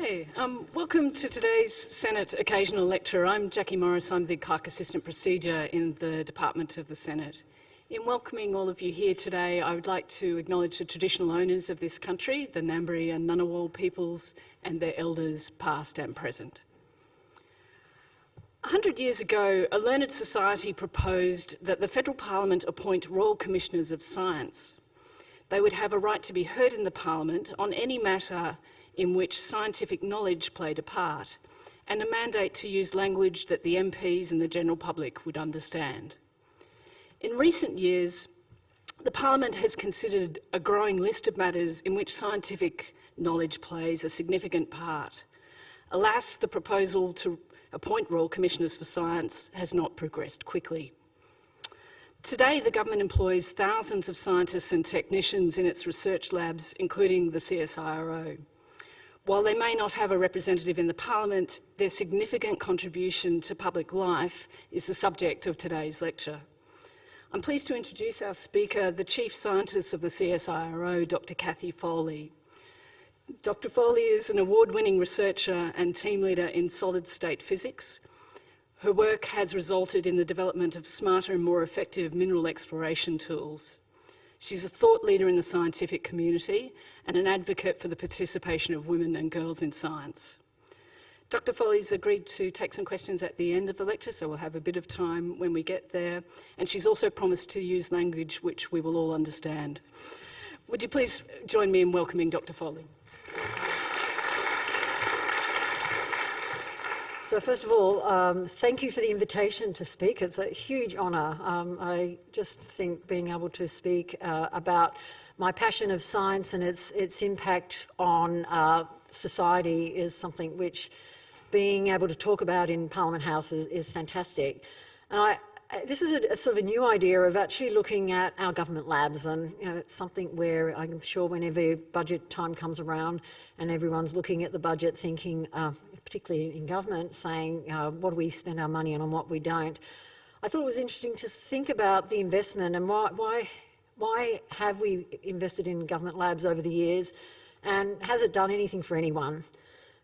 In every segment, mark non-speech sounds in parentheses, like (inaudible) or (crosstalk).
Hey, um, welcome to today's Senate Occasional Lecture. I'm Jackie Morris, I'm the Clerk Assistant Procedure in the Department of the Senate. In welcoming all of you here today, I would like to acknowledge the traditional owners of this country, the Ngambri and Ngunnawal peoples and their elders past and present. A hundred years ago, a learned society proposed that the Federal Parliament appoint Royal Commissioners of Science. They would have a right to be heard in the Parliament on any matter in which scientific knowledge played a part, and a mandate to use language that the MPs and the general public would understand. In recent years, the Parliament has considered a growing list of matters in which scientific knowledge plays a significant part. Alas, the proposal to appoint Royal Commissioners for Science has not progressed quickly. Today, the government employs thousands of scientists and technicians in its research labs, including the CSIRO. While they may not have a representative in the Parliament, their significant contribution to public life is the subject of today's lecture. I'm pleased to introduce our speaker, the Chief Scientist of the CSIRO, Dr Cathy Foley. Dr Foley is an award-winning researcher and team leader in solid-state physics. Her work has resulted in the development of smarter and more effective mineral exploration tools. She's a thought leader in the scientific community and an advocate for the participation of women and girls in science. Dr Foley's agreed to take some questions at the end of the lecture, so we'll have a bit of time when we get there. And she's also promised to use language which we will all understand. Would you please join me in welcoming Dr Foley? So first of all, um, thank you for the invitation to speak. It's a huge honour. Um, I just think being able to speak uh, about my passion of science and its, its impact on uh, society is something which being able to talk about in Parliament House is, is fantastic. And I, this is a, a, sort of a new idea of actually looking at our government labs and you know, it's something where I'm sure whenever budget time comes around and everyone's looking at the budget thinking, uh, particularly in government, saying uh, what do we spend our money on and what we don't. I thought it was interesting to think about the investment and why, why, why have we invested in government labs over the years and has it done anything for anyone?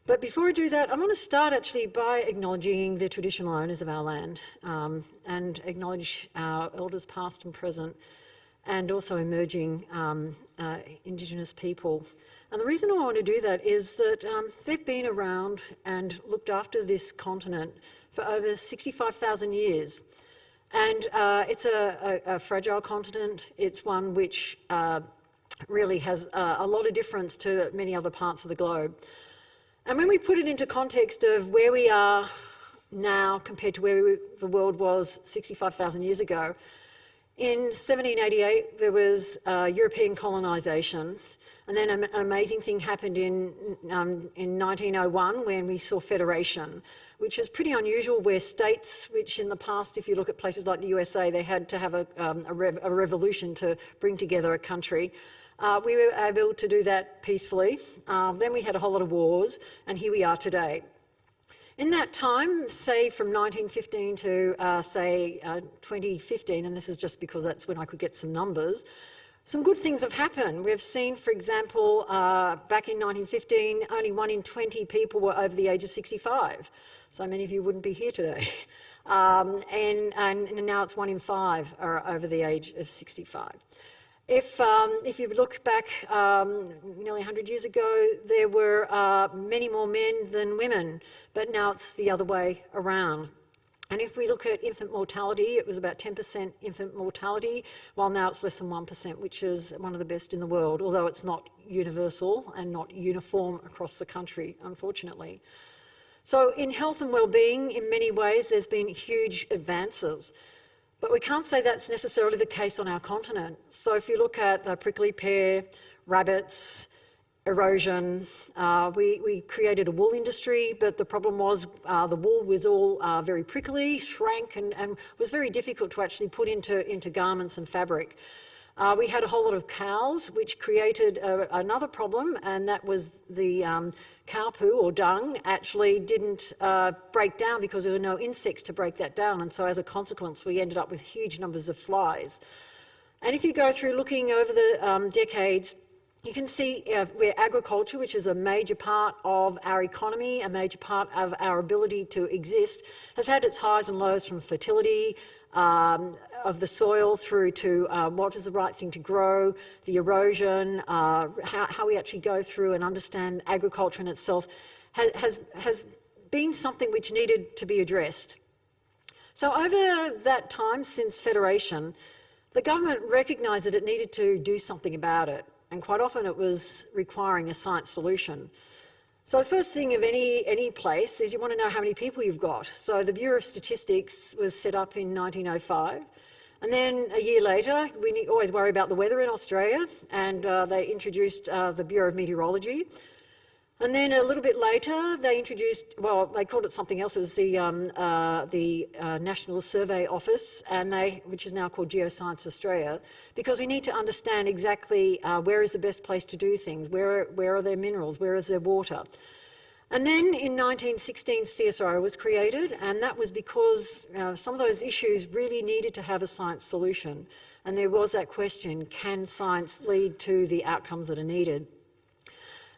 But before I do that, I want to start actually by acknowledging the traditional owners of our land um, and acknowledge our elders past and present and also emerging um, uh, Indigenous people. And the reason I want to do that is that um, they've been around and looked after this continent for over 65,000 years. And uh, it's a, a, a, fragile continent. It's one which uh, really has uh, a lot of difference to many other parts of the globe. And when we put it into context of where we are now compared to where we, the world was 65,000 years ago, in 1788 there was uh, European colonisation and then an amazing thing happened in, um, in 1901 when we saw federation, which is pretty unusual where states, which in the past, if you look at places like the USA, they had to have a, um, a, rev a revolution to bring together a country. Uh, we were able to do that peacefully. Um, then we had a whole lot of wars, and here we are today. In that time, say from 1915 to uh, say uh, 2015, and this is just because that's when I could get some numbers, some good things have happened. We've seen, for example, uh, back in 1915, only one in 20 people were over the age of 65. So many of you wouldn't be here today. (laughs) Um, and, and, now it's one in five are over the age of 65. If, um, if you look back um, nearly 100 years ago, there were uh, many more men than women, but now it's the other way around. And if we look at infant mortality, it was about 10% infant mortality, while now it's less than 1%, which is one of the best in the world, although it's not universal and not uniform across the country, unfortunately. So in health and well-being, in many ways, there's been huge advances. But we can't say that's necessarily the case on our continent. So if you look at prickly pear, rabbits, erosion, uh, we, we, created a wool industry, but the problem was uh, the wool was all uh, very prickly, shrank, and, and, was very difficult to actually put into, into garments and fabric. Uh, we had a whole lot of cows, which created a, another problem, and that was the um, cow poo or dung actually didn't uh, break down because there were no insects to break that down. And so as a consequence, we ended up with huge numbers of flies. And if you go through looking over the um, decades, you can see uh, where agriculture, which is a major part of our economy, a major part of our ability to exist, has had its highs and lows from fertility um, of the soil through to uh, what is the right thing to grow, the erosion, uh, how, how, we actually go through and understand agriculture in itself, has, has, has been something which needed to be addressed. So over that time since Federation, the government recognised that it needed to do something about it and quite often it was requiring a science solution. So the first thing of any, any place is you want to know how many people you've got. So the Bureau of Statistics was set up in 1905. And then a year later, we always worry about the weather in Australia, and uh, they introduced uh, the Bureau of Meteorology. And then a little bit later, they introduced, well, they called it something else, it was the, um, uh, the uh, National Survey Office, and they, which is now called Geoscience Australia, because we need to understand exactly uh, where is the best place to do things, where, where are there minerals, where is there water. And then in 1916, CSIRO was created, and that was because uh, some of those issues really needed to have a science solution. And there was that question, can science lead to the outcomes that are needed?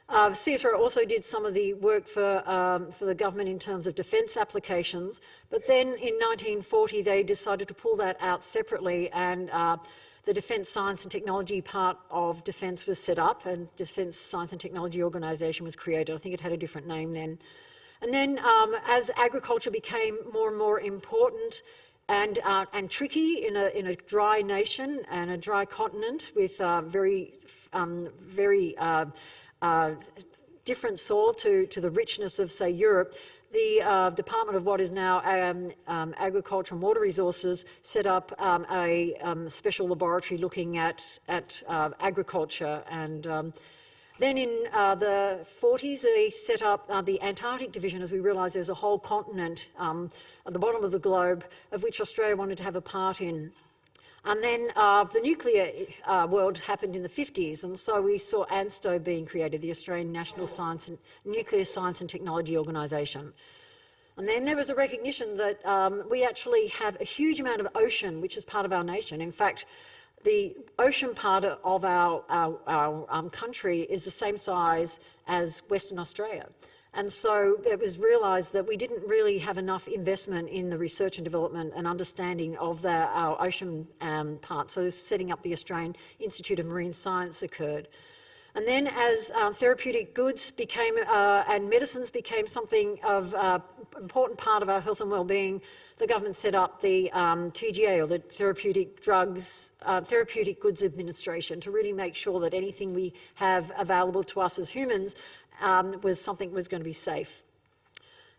Uh, also did some of the work for, um, for the government in terms of defence applications, but then in 1940 they decided to pull that out separately and uh, the Defence Science and Technology part of Defence was set up and Defence Science and Technology Organisation was created. I think it had a different name then. And then um, as agriculture became more and more important and, uh, and tricky in a, in a dry nation and a dry continent with uh, very, um, very uh, uh, different soil to, to the richness of, say, Europe, the uh, Department of what is now um, um, Agriculture and Water Resources set up um, a um, special laboratory looking at, at uh, agriculture. And um, then in uh, the 40s, they set up uh, the Antarctic Division as we realised there's a whole continent um, at the bottom of the globe of which Australia wanted to have a part in. And then uh, the nuclear uh, world happened in the 50s, and so we saw ANSTO being created, the Australian National Science and Nuclear Science and Technology Organisation. And then there was a recognition that um, we actually have a huge amount of ocean, which is part of our nation. In fact, the ocean part of our, our, our um, country is the same size as Western Australia. And so it was realised that we didn't really have enough investment in the research and development and understanding of the, our ocean um, part. So setting up the Australian Institute of Marine Science occurred. And then as um, therapeutic goods became, uh, and medicines became something of uh, important part of our health and well-being, the government set up the um, TGA, or the Therapeutic Drugs, uh, Therapeutic Goods Administration, to really make sure that anything we have available to us as humans um, was something was going to be safe.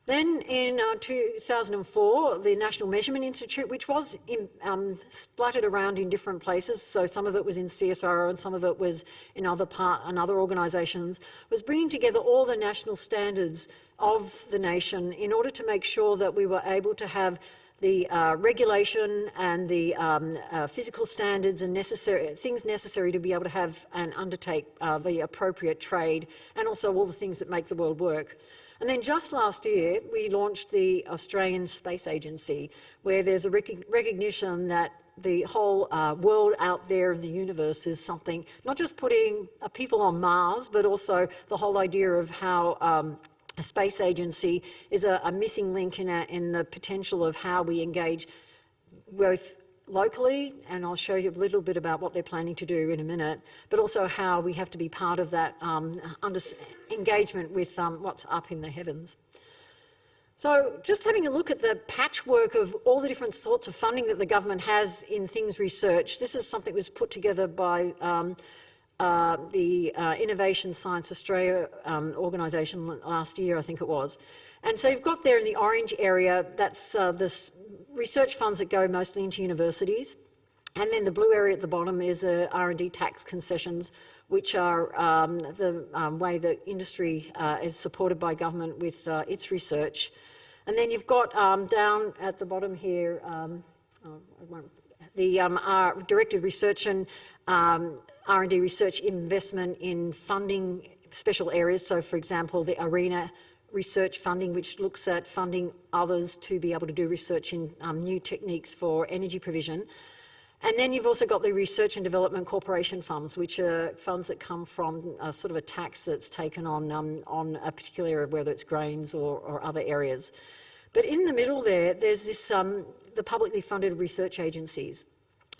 Then in uh, 2004, the National Measurement Institute, which was in, um, splattered around in different places, so some of it was in CSIRO and some of it was in other part and other organisations, was bringing together all the national standards of the nation in order to make sure that we were able to have the uh, regulation and the um, uh, physical standards and necessary things necessary to be able to have and undertake uh, the appropriate trade and also all the things that make the world work. And then just last year, we launched the Australian Space Agency, where there's a rec recognition that the whole uh, world out there in the universe is something, not just putting uh, people on Mars, but also the whole idea of how um, a space agency is a, a missing link in, a, in the potential of how we engage both locally, and I'll show you a little bit about what they're planning to do in a minute, but also how we have to be part of that um, engagement with um, what's up in the heavens. So just having a look at the patchwork of all the different sorts of funding that the government has in things research, this is something that was put together by um, uh, the uh, Innovation Science Australia um, organisation last year, I think it was. And so you've got there in the orange area, that's uh, the research funds that go mostly into universities. And then the blue area at the bottom is the R&D tax concessions, which are um, the um, way that industry uh, is supported by government with uh, its research. And then you've got um, down at the bottom here, um, oh, the um, directed research and um, R&D research investment in funding special areas. So for example, the ARENA research funding, which looks at funding others to be able to do research in um, new techniques for energy provision. And then you've also got the Research and Development Corporation funds, which are funds that come from a sort of a tax that's taken on, um, on a particular area, whether it's grains or, or, other areas. But in the middle there, there's this, um, the publicly funded research agencies,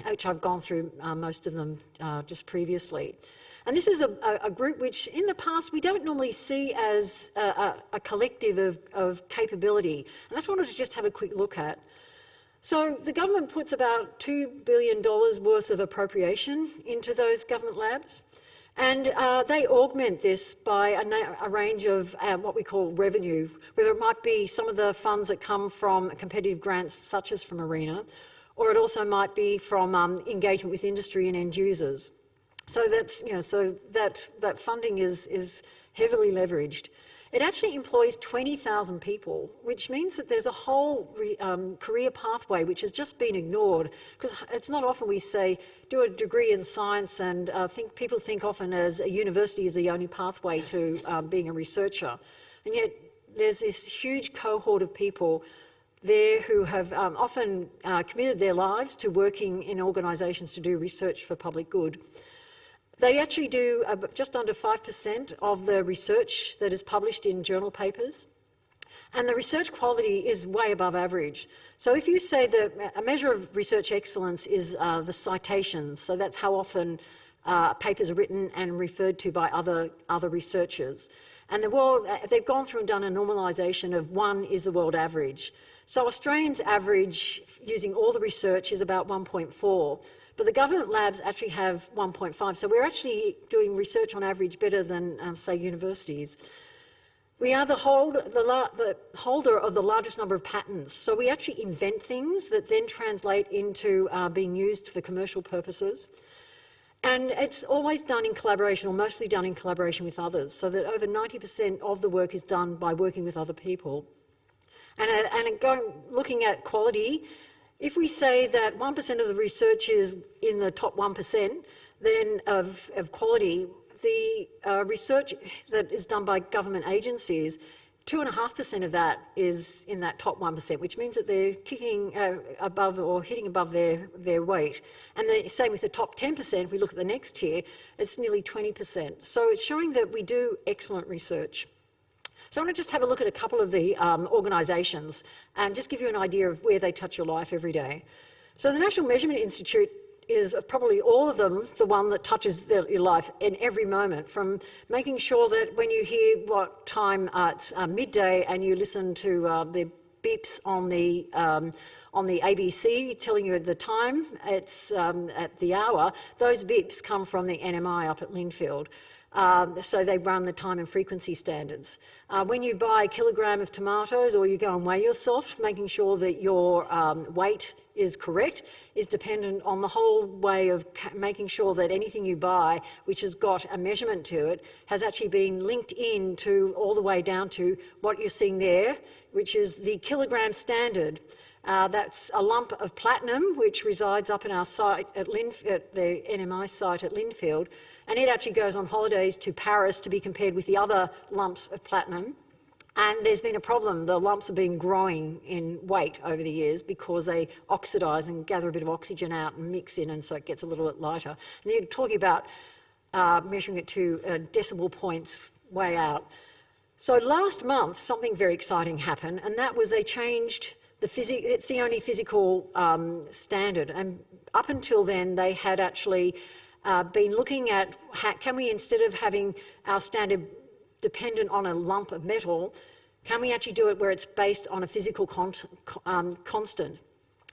which I've gone through uh, most of them uh, just previously. And this is a, a, group which in the past we don't normally see as a, a, a collective of, of capability. And I just wanted to just have a quick look at. So the government puts about $2 billion worth of appropriation into those government labs. And uh, they augment this by a, a range of uh, what we call revenue, whether it might be some of the funds that come from competitive grants, such as from ARENA, or it also might be from um, engagement with industry and end users. So that's, you know, so that, that funding is, is heavily leveraged. It actually employs 20,000 people, which means that there's a whole re, um, career pathway which has just been ignored. Because it's not often we say, do a degree in science and uh, think, people think often as a university is the only pathway to um, being a researcher. And yet there's this huge cohort of people there who have um, often uh, committed their lives to working in organisations to do research for public good. They actually do uh, just under 5% of the research that is published in journal papers. And the research quality is way above average. So if you say that a measure of research excellence is uh, the citations, so that's how often uh, papers are written and referred to by other, other researchers. And the world, uh, they've gone through and done a normalisation of one is the world average. So Australians average, using all the research, is about 1.4. But the government labs actually have 1.5, so we're actually doing research on average better than, um, say, universities. We are the, hold, the, the, holder of the largest number of patents, so we actually invent things that then translate into uh, being used for commercial purposes. And it's always done in collaboration, or mostly done in collaboration with others, so that over 90% of the work is done by working with other people. And, uh, and going, looking at quality, if we say that 1% of the research is in the top 1% then of, of quality, the uh, research that is done by government agencies, 2.5% of that is in that top 1%, which means that they're kicking uh, above or hitting above their, their weight. And the same with the top 10%, if we look at the next tier, it's nearly 20%. So it's showing that we do excellent research. So I want to just have a look at a couple of the um, organisations and just give you an idea of where they touch your life every day. So the National Measurement Institute is probably all of them the one that touches your life in every moment, from making sure that when you hear what time uh, it's uh, midday and you listen to uh, the beeps on the um, on the ABC telling you the time, it's um, at the hour, those beeps come from the NMI up at Lindfield. Um, so they run the time and frequency standards. Uh, when you buy a kilogram of tomatoes or you go and weigh yourself, making sure that your um, weight is correct is dependent on the whole way of making sure that anything you buy which has got a measurement to it has actually been linked in to all the way down to what you're seeing there, which is the kilogram standard. Uh, that's a lump of platinum which resides up in our site at, Linf at the NMI site at Lindfield and it actually goes on holidays to Paris to be compared with the other lumps of platinum. And there's been a problem. The lumps have been growing in weight over the years because they oxidise and gather a bit of oxygen out and mix in, and so it gets a little bit lighter. And you're talking about uh, measuring it to uh, decimal points way out. So last month, something very exciting happened, and that was they changed the physics. It's the only physical um, standard, and up until then, they had actually uh, been looking at how, can we, instead of having our standard dependent on a lump of metal, can we actually do it where it's based on a physical con um, constant?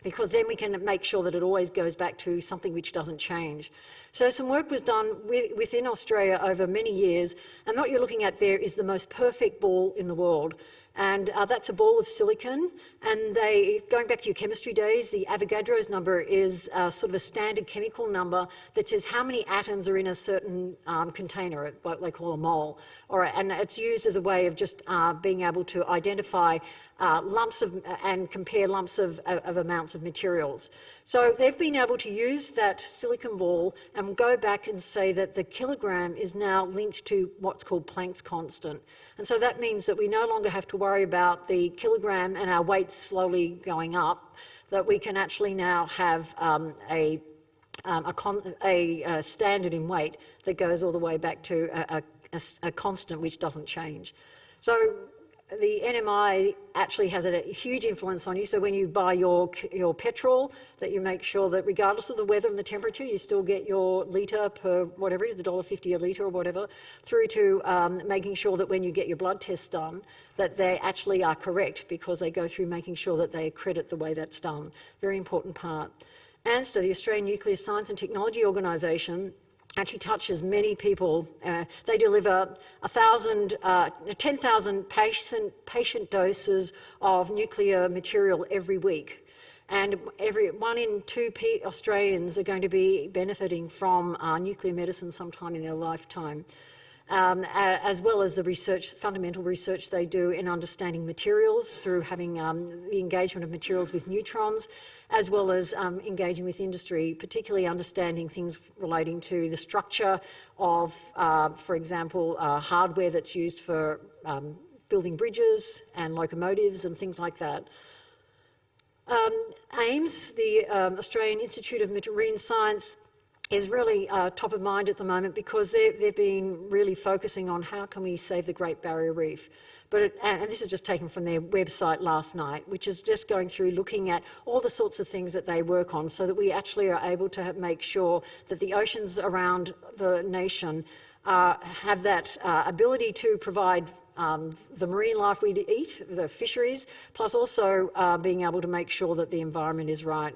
Because then we can make sure that it always goes back to something which doesn't change. So some work was done with, within Australia over many years, and what you're looking at there is the most perfect ball in the world and uh, that's a ball of silicon. And they, going back to your chemistry days, the Avogadro's number is uh, sort of a standard chemical number that says how many atoms are in a certain um, container, what they call a mole. And it's used as a way of just uh, being able to identify uh, lumps of, and compare lumps of, of, amounts of materials. So they've been able to use that silicon ball and go back and say that the kilogram is now linked to what's called Planck's constant. And so that means that we no longer have to worry about the kilogram and our weight slowly going up, that we can actually now have um, a um, a, a, a, standard in weight that goes all the way back to a, a constant which doesn't change. So the NMI actually has a huge influence on you. So when you buy your, your petrol, that you make sure that regardless of the weather and the temperature, you still get your litre per whatever it is, $1.50 a litre or whatever, through to um, making sure that when you get your blood tests done, that they actually are correct because they go through making sure that they accredit the way that's done. Very important part. ANSTO, the Australian Nuclear Science and Technology Organisation, actually touches many people. Uh, they deliver 1,000, uh, 10,000 patient, patient doses of nuclear material every week. And every one in two P Australians are going to be benefiting from uh, nuclear medicine sometime in their lifetime um, as well as the research, fundamental research they do in understanding materials through having um, the engagement of materials with neutrons, as well as um, engaging with industry, particularly understanding things relating to the structure of, uh, for example, uh, hardware that's used for um, building bridges and locomotives and things like that. Um, AIMS, the um, Australian Institute of Marine Science, is really uh, top of mind at the moment because they've been really focusing on how can we save the Great Barrier Reef. But it, and this is just taken from their website last night, which is just going through looking at all the sorts of things that they work on so that we actually are able to have, make sure that the oceans around the nation uh, have that uh, ability to provide um, the marine life we eat, the fisheries, plus also uh, being able to make sure that the environment is right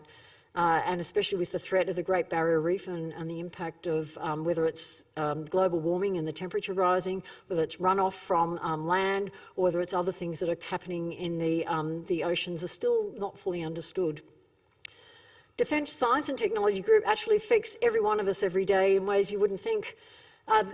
uh, and especially with the threat of the Great Barrier Reef and, and the impact of um, whether it's um, global warming and the temperature rising, whether it's runoff from um, land, or whether it's other things that are happening in the, um, the oceans are still not fully understood. Defence Science and Technology Group actually affects every one of us every day in ways you wouldn't think. Uh,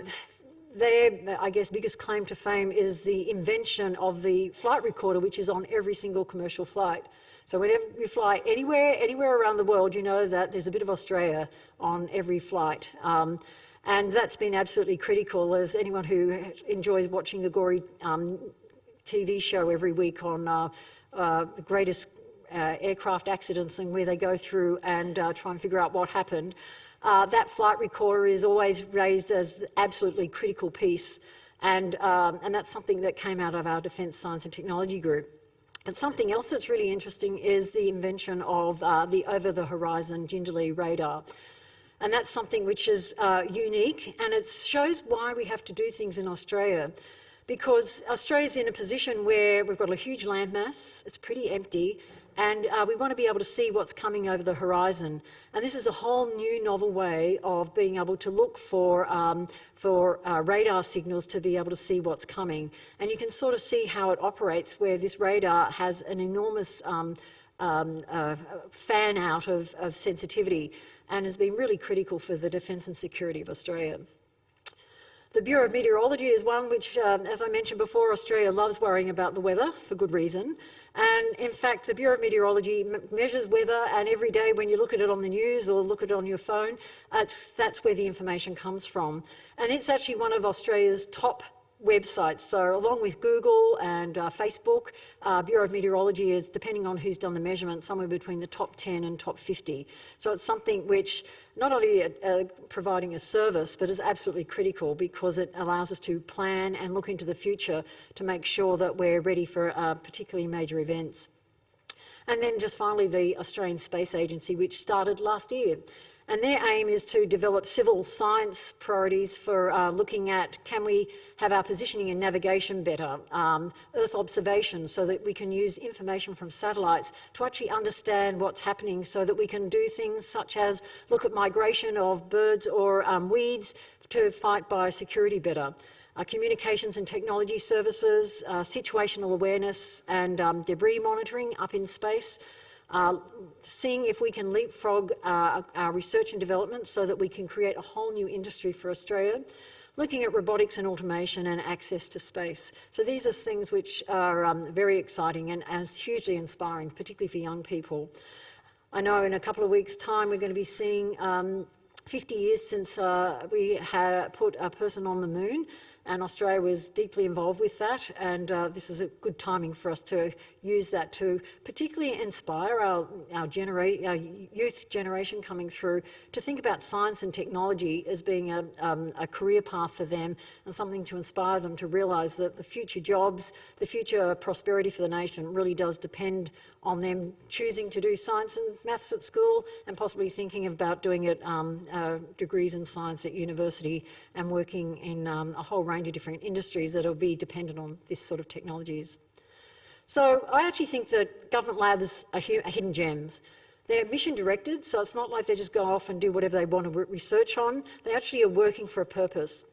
their, I guess, biggest claim to fame is the invention of the flight recorder, which is on every single commercial flight. So whenever you fly anywhere, anywhere around the world, you know that there's a bit of Australia on every flight. Um, and that's been absolutely critical as anyone who enjoys watching the Gory um, TV show every week on uh, uh, the greatest uh, aircraft accidents and where they go through and uh, try and figure out what happened. Uh, that flight recorder is always raised as absolutely critical piece and, um, and that's something that came out of our Defence Science and Technology group. But something else that's really interesting is the invention of uh, the over-the-horizon Jindalee radar. And that's something which is uh, unique and it shows why we have to do things in Australia. Because Australia's in a position where we've got a huge landmass, it's pretty empty, and uh, we want to be able to see what's coming over the horizon. And this is a whole new novel way of being able to look for, um, for uh, radar signals to be able to see what's coming. And you can sort of see how it operates where this radar has an enormous um, um, uh, fan out of, of sensitivity and has been really critical for the defence and security of Australia. The Bureau of Meteorology is one which, um, as I mentioned before, Australia loves worrying about the weather for good reason. And in fact, the Bureau of Meteorology measures weather and every day when you look at it on the news or look at it on your phone, that's where the information comes from. And it's actually one of Australia's top websites. So along with Google and uh, Facebook, uh, Bureau of Meteorology is, depending on who's done the measurement, somewhere between the top 10 and top 50. So it's something which not only uh, uh, providing a service, but is absolutely critical because it allows us to plan and look into the future to make sure that we're ready for uh, particularly major events. And then just finally, the Australian Space Agency, which started last year. And their aim is to develop civil science priorities for uh, looking at can we have our positioning and navigation better, um, Earth observation so that we can use information from satellites to actually understand what's happening so that we can do things such as look at migration of birds or um, weeds to fight biosecurity better. Uh, communications and technology services, uh, situational awareness and um, debris monitoring up in space, uh, seeing if we can leapfrog uh, our research and development so that we can create a whole new industry for Australia, looking at robotics and automation and access to space. So these are things which are um, very exciting and, and hugely inspiring, particularly for young people. I know in a couple of weeks' time we're going to be seeing um, 50 years since uh, we had put a person on the moon and Australia was deeply involved with that and uh, this is a good timing for us to use that to particularly inspire our, our, genera our youth generation coming through to think about science and technology as being a, um, a career path for them and something to inspire them to realise that the future jobs, the future prosperity for the nation really does depend on them choosing to do science and maths at school and possibly thinking about doing it um, uh, degrees in science at university and working in um, a whole range of different industries that will be dependent on this sort of technologies. So I actually think that government labs are, are hidden gems. They're mission directed, so it's not like they just go off and do whatever they want to research on. They actually are working for a purpose.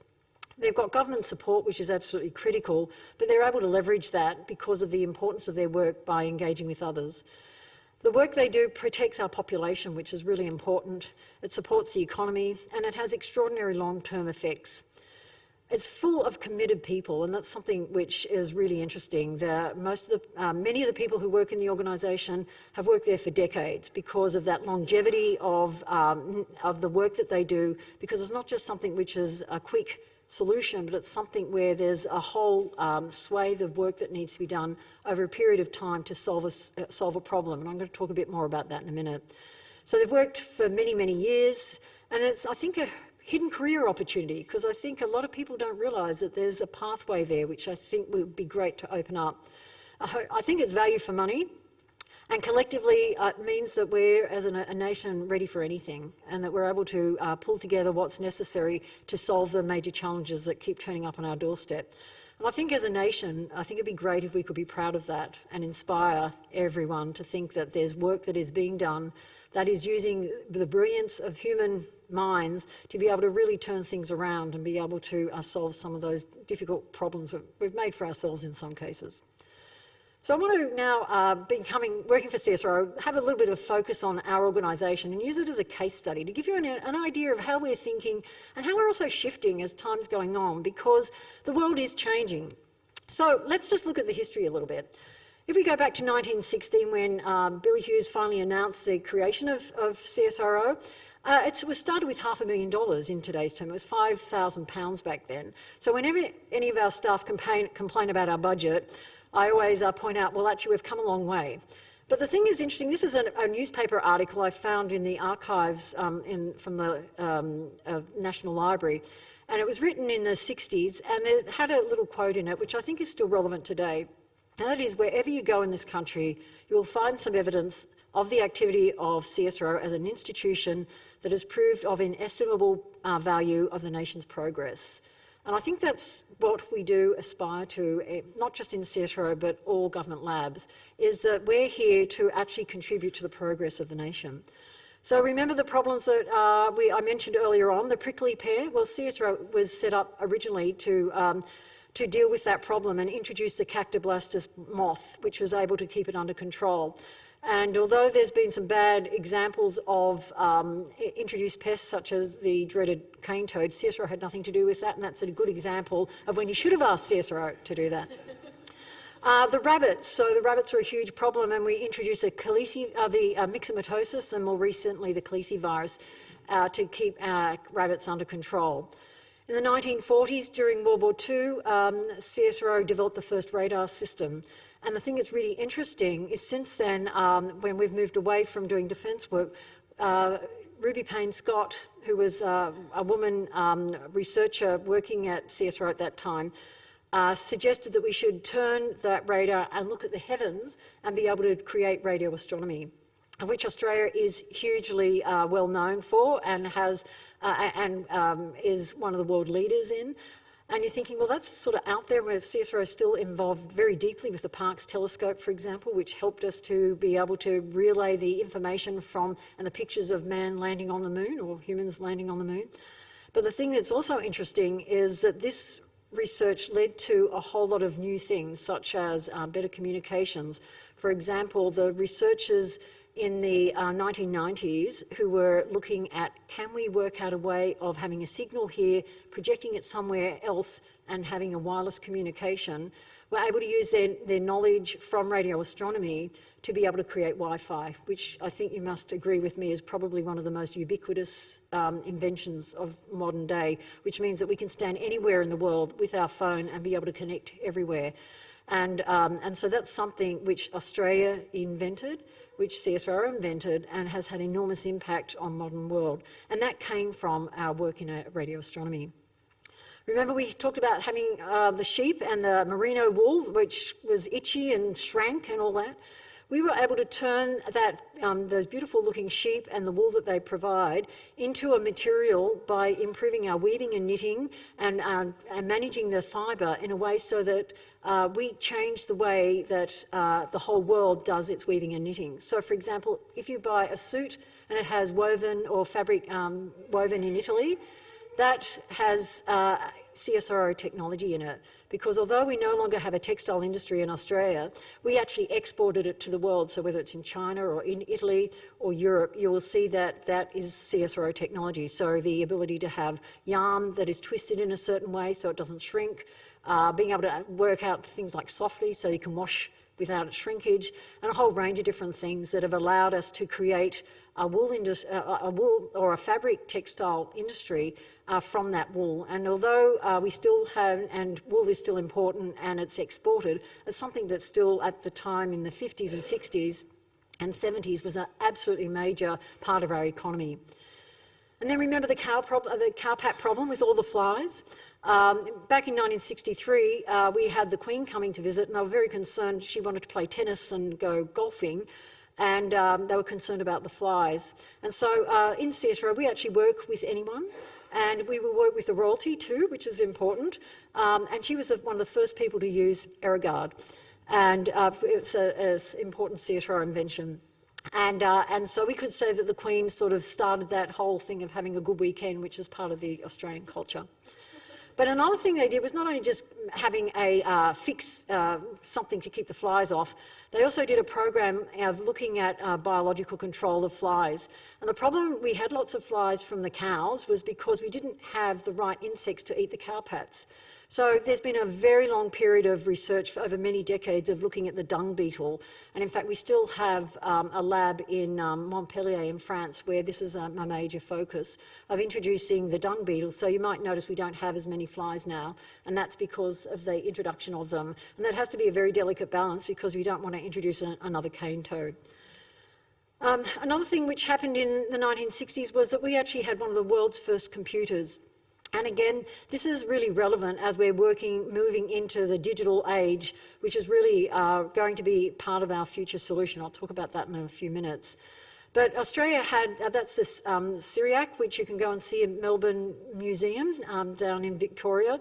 They've got government support, which is absolutely critical, but they're able to leverage that because of the importance of their work by engaging with others. The work they do protects our population, which is really important. It supports the economy and it has extraordinary long-term effects. It's full of committed people, and that's something which is really interesting. Most of the, uh, many of the people who work in the organisation have worked there for decades because of that longevity of, um, of the work that they do, because it's not just something which is a quick solution, but it's something where there's a whole um, swathe of work that needs to be done over a period of time to solve a, uh, solve a problem. And I'm going to talk a bit more about that in a minute. So they've worked for many, many years, and it's, I think, a hidden career opportunity because I think a lot of people don't realise that there's a pathway there, which I think would be great to open up. I, I think it's value for money. And collectively, uh, it means that we're, as a, a, nation, ready for anything and that we're able to uh, pull together what's necessary to solve the major challenges that keep turning up on our doorstep. And I think as a nation, I think it'd be great if we could be proud of that and inspire everyone to think that there's work that is being done that is using the brilliance of human minds to be able to really turn things around and be able to uh, solve some of those difficult problems we've made for ourselves in some cases. So I want to now, uh, becoming, working for CSIRO, have a little bit of focus on our organisation and use it as a case study to give you an, an, idea of how we're thinking and how we're also shifting as time's going on because the world is changing. So let's just look at the history a little bit. If we go back to 1916 when um, Billy Hughes finally announced the creation of, of CSIRO, uh, it was started with half a million dollars in today's term. It was £5,000 back then. So whenever any of our staff complain, complain about our budget, I always uh, point out, well, actually, we've come a long way. But the thing is interesting, this is a, a newspaper article I found in the archives um, in, from the um, uh, National Library, and it was written in the 60s, and it had a little quote in it, which I think is still relevant today. And that is, wherever you go in this country, you will find some evidence of the activity of CSIRO as an institution that has proved of inestimable uh, value of the nation's progress. And I think that's what we do aspire to, eh, not just in CSIRO, but all government labs, is that we're here to actually contribute to the progress of the nation. So remember the problems that uh, we, I mentioned earlier on, the prickly pear? Well, CSIRO was set up originally to, um, to deal with that problem and introduce the Cactoblastis moth, which was able to keep it under control. And although there's been some bad examples of um, introduced pests such as the dreaded cane toad, CSIRO had nothing to do with that, and that's a good example of when you should have asked CSIRO to do that. Uh, the rabbits, so the rabbits are a huge problem and we introduced a caleci, uh, the uh, myxomatosis and more recently the calicivirus uh, to keep our rabbits under control. In the 1940s, during World War II, um, CSIRO developed the first radar system and the thing that's really interesting is since then, um, when we've moved away from doing defence work, uh, Ruby Payne Scott, who was uh, a woman um, researcher working at CSIRO at that time, uh, suggested that we should turn that radar and look at the heavens and be able to create radio astronomy, of which Australia is hugely uh, well known for and has uh, and um, is one of the world leaders in. And you're thinking, well, that's sort of out there where CSIRO is still involved very deeply with the Parkes telescope, for example, which helped us to be able to relay the information from and the pictures of man landing on the moon or humans landing on the moon. But the thing that's also interesting is that this research led to a whole lot of new things, such as uh, better communications. For example, the researchers in the uh, 1990s who were looking at can we work out a way of having a signal here, projecting it somewhere else and having a wireless communication were able to use their, their knowledge from radio astronomy to be able to create Wi-Fi, which I think you must agree with me is probably one of the most ubiquitous um, inventions of modern day, which means that we can stand anywhere in the world with our phone and be able to connect everywhere. And, um, and so that's something which Australia invented, which CSIRO invented and has had enormous impact on modern world. And that came from our work in uh, radio astronomy. Remember we talked about having uh, the sheep and the merino wool, which was itchy and shrank and all that. We were able to turn that, um, those beautiful looking sheep and the wool that they provide into a material by improving our weaving and knitting and, uh, and managing the fibre in a way so that uh, we change the way that uh, the whole world does its weaving and knitting. So for example, if you buy a suit and it has woven or fabric um, woven in Italy, that has uh, CSIRO technology in it because although we no longer have a textile industry in Australia, we actually exported it to the world. So whether it's in China or in Italy or Europe, you will see that that is CSIRO technology. So the ability to have yarn that is twisted in a certain way so it doesn't shrink, uh, being able to work out things like softly so you can wash without shrinkage, and a whole range of different things that have allowed us to create a wool, a wool or a fabric textile industry uh, from that wool. And although uh, we still have, and wool is still important and it's exported, it's something that still at the time in the 50s and 60s and 70s was an absolutely major part of our economy. And then remember the, cow the problem with all the flies? Um, back in 1963, uh, we had the Queen coming to visit and they were very concerned. She wanted to play tennis and go golfing and um, they were concerned about the flies. And so uh, in CSIRO, we actually work with anyone and we will work with the royalty too, which is important. Um, and she was one of the first people to use Aerogard, and uh, it's an important CSIRO invention. And, uh, and so we could say that the Queen sort of started that whole thing of having a good weekend, which is part of the Australian culture. But another thing they did was not only just having a uh, fix, uh, something to keep the flies off, they also did a program of looking at uh, biological control of flies. And the problem we had lots of flies from the cows was because we didn't have the right insects to eat the cowpats. So there's been a very long period of research over many decades of looking at the dung beetle. And in fact, we still have um, a lab in um, Montpellier in France where this is a, a, major focus of introducing the dung beetle. So you might notice we don't have as many flies now, and that's because of the introduction of them. And that has to be a very delicate balance because we don't want to introduce a, another cane toad. Um, another thing which happened in the 1960s was that we actually had one of the world's first computers. And again, this is really relevant as we're working, moving into the digital age, which is really uh, going to be part of our future solution. I'll talk about that in a few minutes. But Australia had, uh, that's this um, CSIRAC, which you can go and see in Melbourne Museum um, down in Victoria.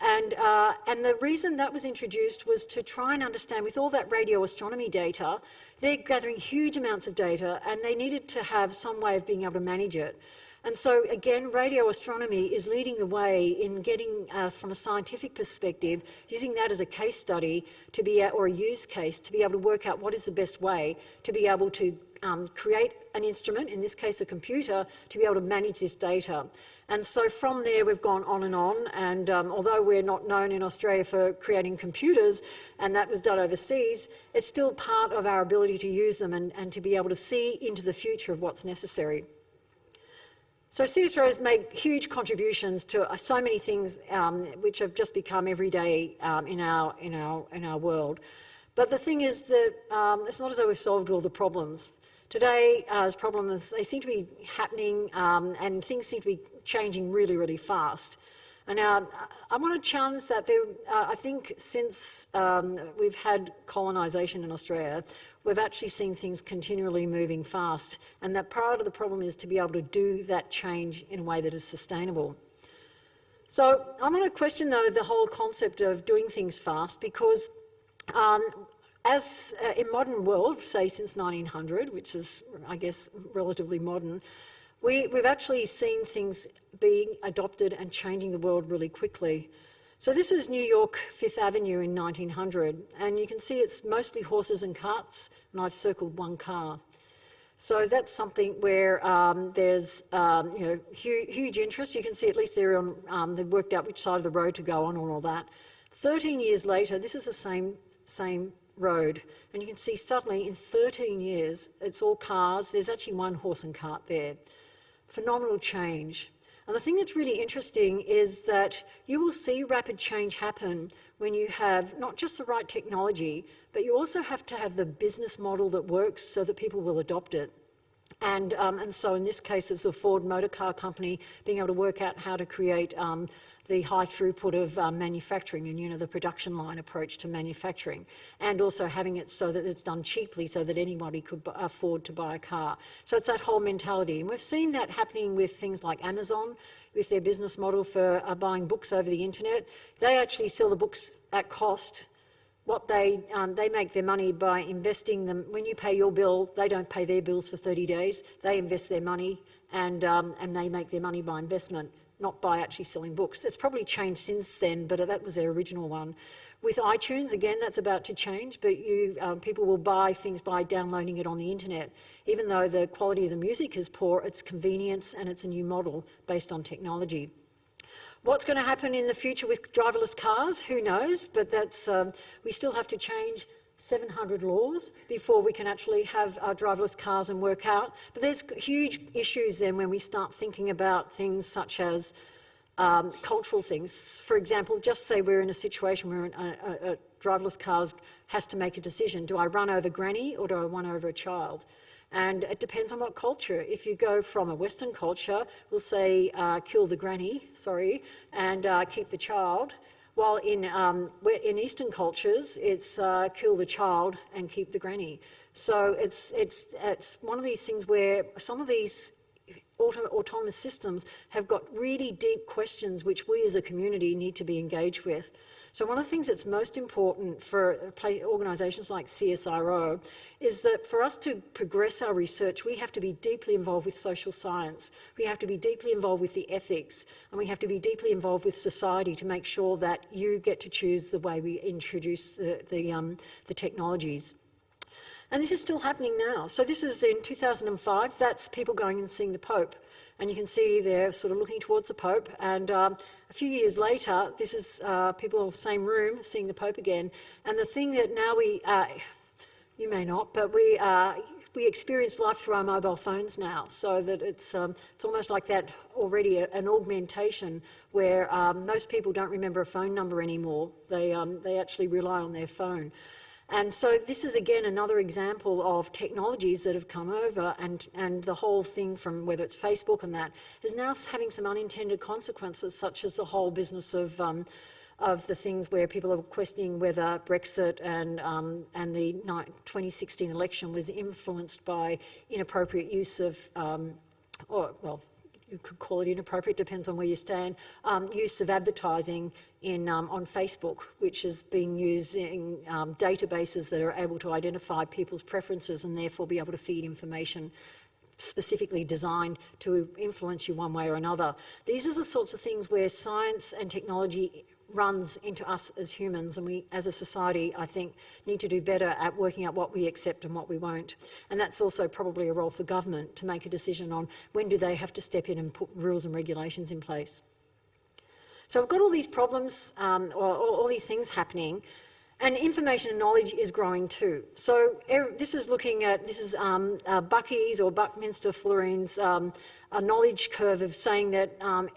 And, uh, and the reason that was introduced was to try and understand, with all that radio astronomy data, they're gathering huge amounts of data and they needed to have some way of being able to manage it. And so again, radio astronomy is leading the way in getting, uh, from a scientific perspective, using that as a case study to be, or a use case to be able to work out what is the best way to be able to um, create an instrument, in this case a computer, to be able to manage this data. And so from there we've gone on and on and um, although we're not known in Australia for creating computers and that was done overseas, it's still part of our ability to use them and, and to be able to see into the future of what's necessary. So CSIRO has made huge contributions to uh, so many things um, which have just become everyday um, in, our, in, our, in our world. But the thing is that um, it's not as though we've solved all the problems. Today, uh, as problems, they seem to be happening um, and things seem to be changing really, really fast. And uh, I want to challenge that. There, uh, I think since um, we've had colonisation in Australia, we've actually seen things continually moving fast. And that part of the problem is to be able to do that change in a way that is sustainable. So I want to question, though, the whole concept of doing things fast because um, as uh, in modern world, say since 1900, which is, I guess, relatively modern, we, we've actually seen things being adopted and changing the world really quickly. So this is New York Fifth Avenue in 1900, and you can see it's mostly horses and carts, and I've circled one car. So that's something where um, there's um, you know, hu huge interest. You can see at least they're on, um, they've worked out which side of the road to go on and all that. 13 years later, this is the same, same road. And you can see suddenly in 13 years, it's all cars. There's actually one horse and cart there. Phenomenal change. And the thing that's really interesting is that you will see rapid change happen when you have not just the right technology, but you also have to have the business model that works so that people will adopt it. And, um, and so in this case, it's the Ford Motor Car Company being able to work out how to create um, the high throughput of um, manufacturing and you know the production line approach to manufacturing and also having it so that it's done cheaply so that anybody could afford to buy a car. So it's that whole mentality and we've seen that happening with things like Amazon with their business model for uh, buying books over the internet. They actually sell the books at cost what they, um, they make their money by investing them. When you pay your bill, they don't pay their bills for 30 days. They invest their money and, um, and they make their money by investment not by actually selling books. It's probably changed since then, but that was their original one. With iTunes, again, that's about to change, but you, um, people will buy things by downloading it on the internet. Even though the quality of the music is poor, it's convenience and it's a new model based on technology. What's going to happen in the future with driverless cars? Who knows? But that's, um, we still have to change 700 laws before we can actually have our driverless cars and work out. But there's huge issues then when we start thinking about things such as um, cultural things. For example, just say we're in a situation where a, a, a driverless car has to make a decision. Do I run over granny or do I run over a child? And it depends on what culture. If you go from a Western culture, we'll say uh, kill the granny, sorry, and uh, keep the child. While in, um, in Eastern cultures, it's uh, kill the child and keep the granny. So it's, it's, it's one of these things where some of these auto autonomous systems have got really deep questions which we as a community need to be engaged with. So one of the things that's most important for organisations like CSIRO is that for us to progress our research, we have to be deeply involved with social science. We have to be deeply involved with the ethics, and we have to be deeply involved with society to make sure that you get to choose the way we introduce the, the, um, the technologies. And this is still happening now. So this is in 2005. That's people going and seeing the Pope. And you can see they're sort of looking towards the Pope. And um, a few years later, this is uh, people in the same room seeing the Pope again. And the thing that now we, uh, you may not, but we, uh, we experience life through our mobile phones now, so that it's, um, it's almost like that already a, an augmentation where um, most people don't remember a phone number anymore. They, um, they actually rely on their phone. And so this is again another example of technologies that have come over and, and the whole thing from whether it's Facebook and that is now having some unintended consequences such as the whole business of um, of the things where people are questioning whether Brexit and, um, and the 2016 election was influenced by inappropriate use of, um, or well, you could call it inappropriate, depends on where you stand, um, use of advertising in, um, on Facebook, which is being using um, databases that are able to identify people's preferences and therefore be able to feed information specifically designed to influence you one way or another. These are the sorts of things where science and technology runs into us as humans and we as a society I think need to do better at working out what we accept and what we won't and that's also probably a role for government to make a decision on when do they have to step in and put rules and regulations in place. So we've got all these problems um, or, or all these things happening and information and knowledge is growing too. So er, this is looking at, this is um, uh, Bucky's or Buckminster Fullerene's um, knowledge curve of saying that um,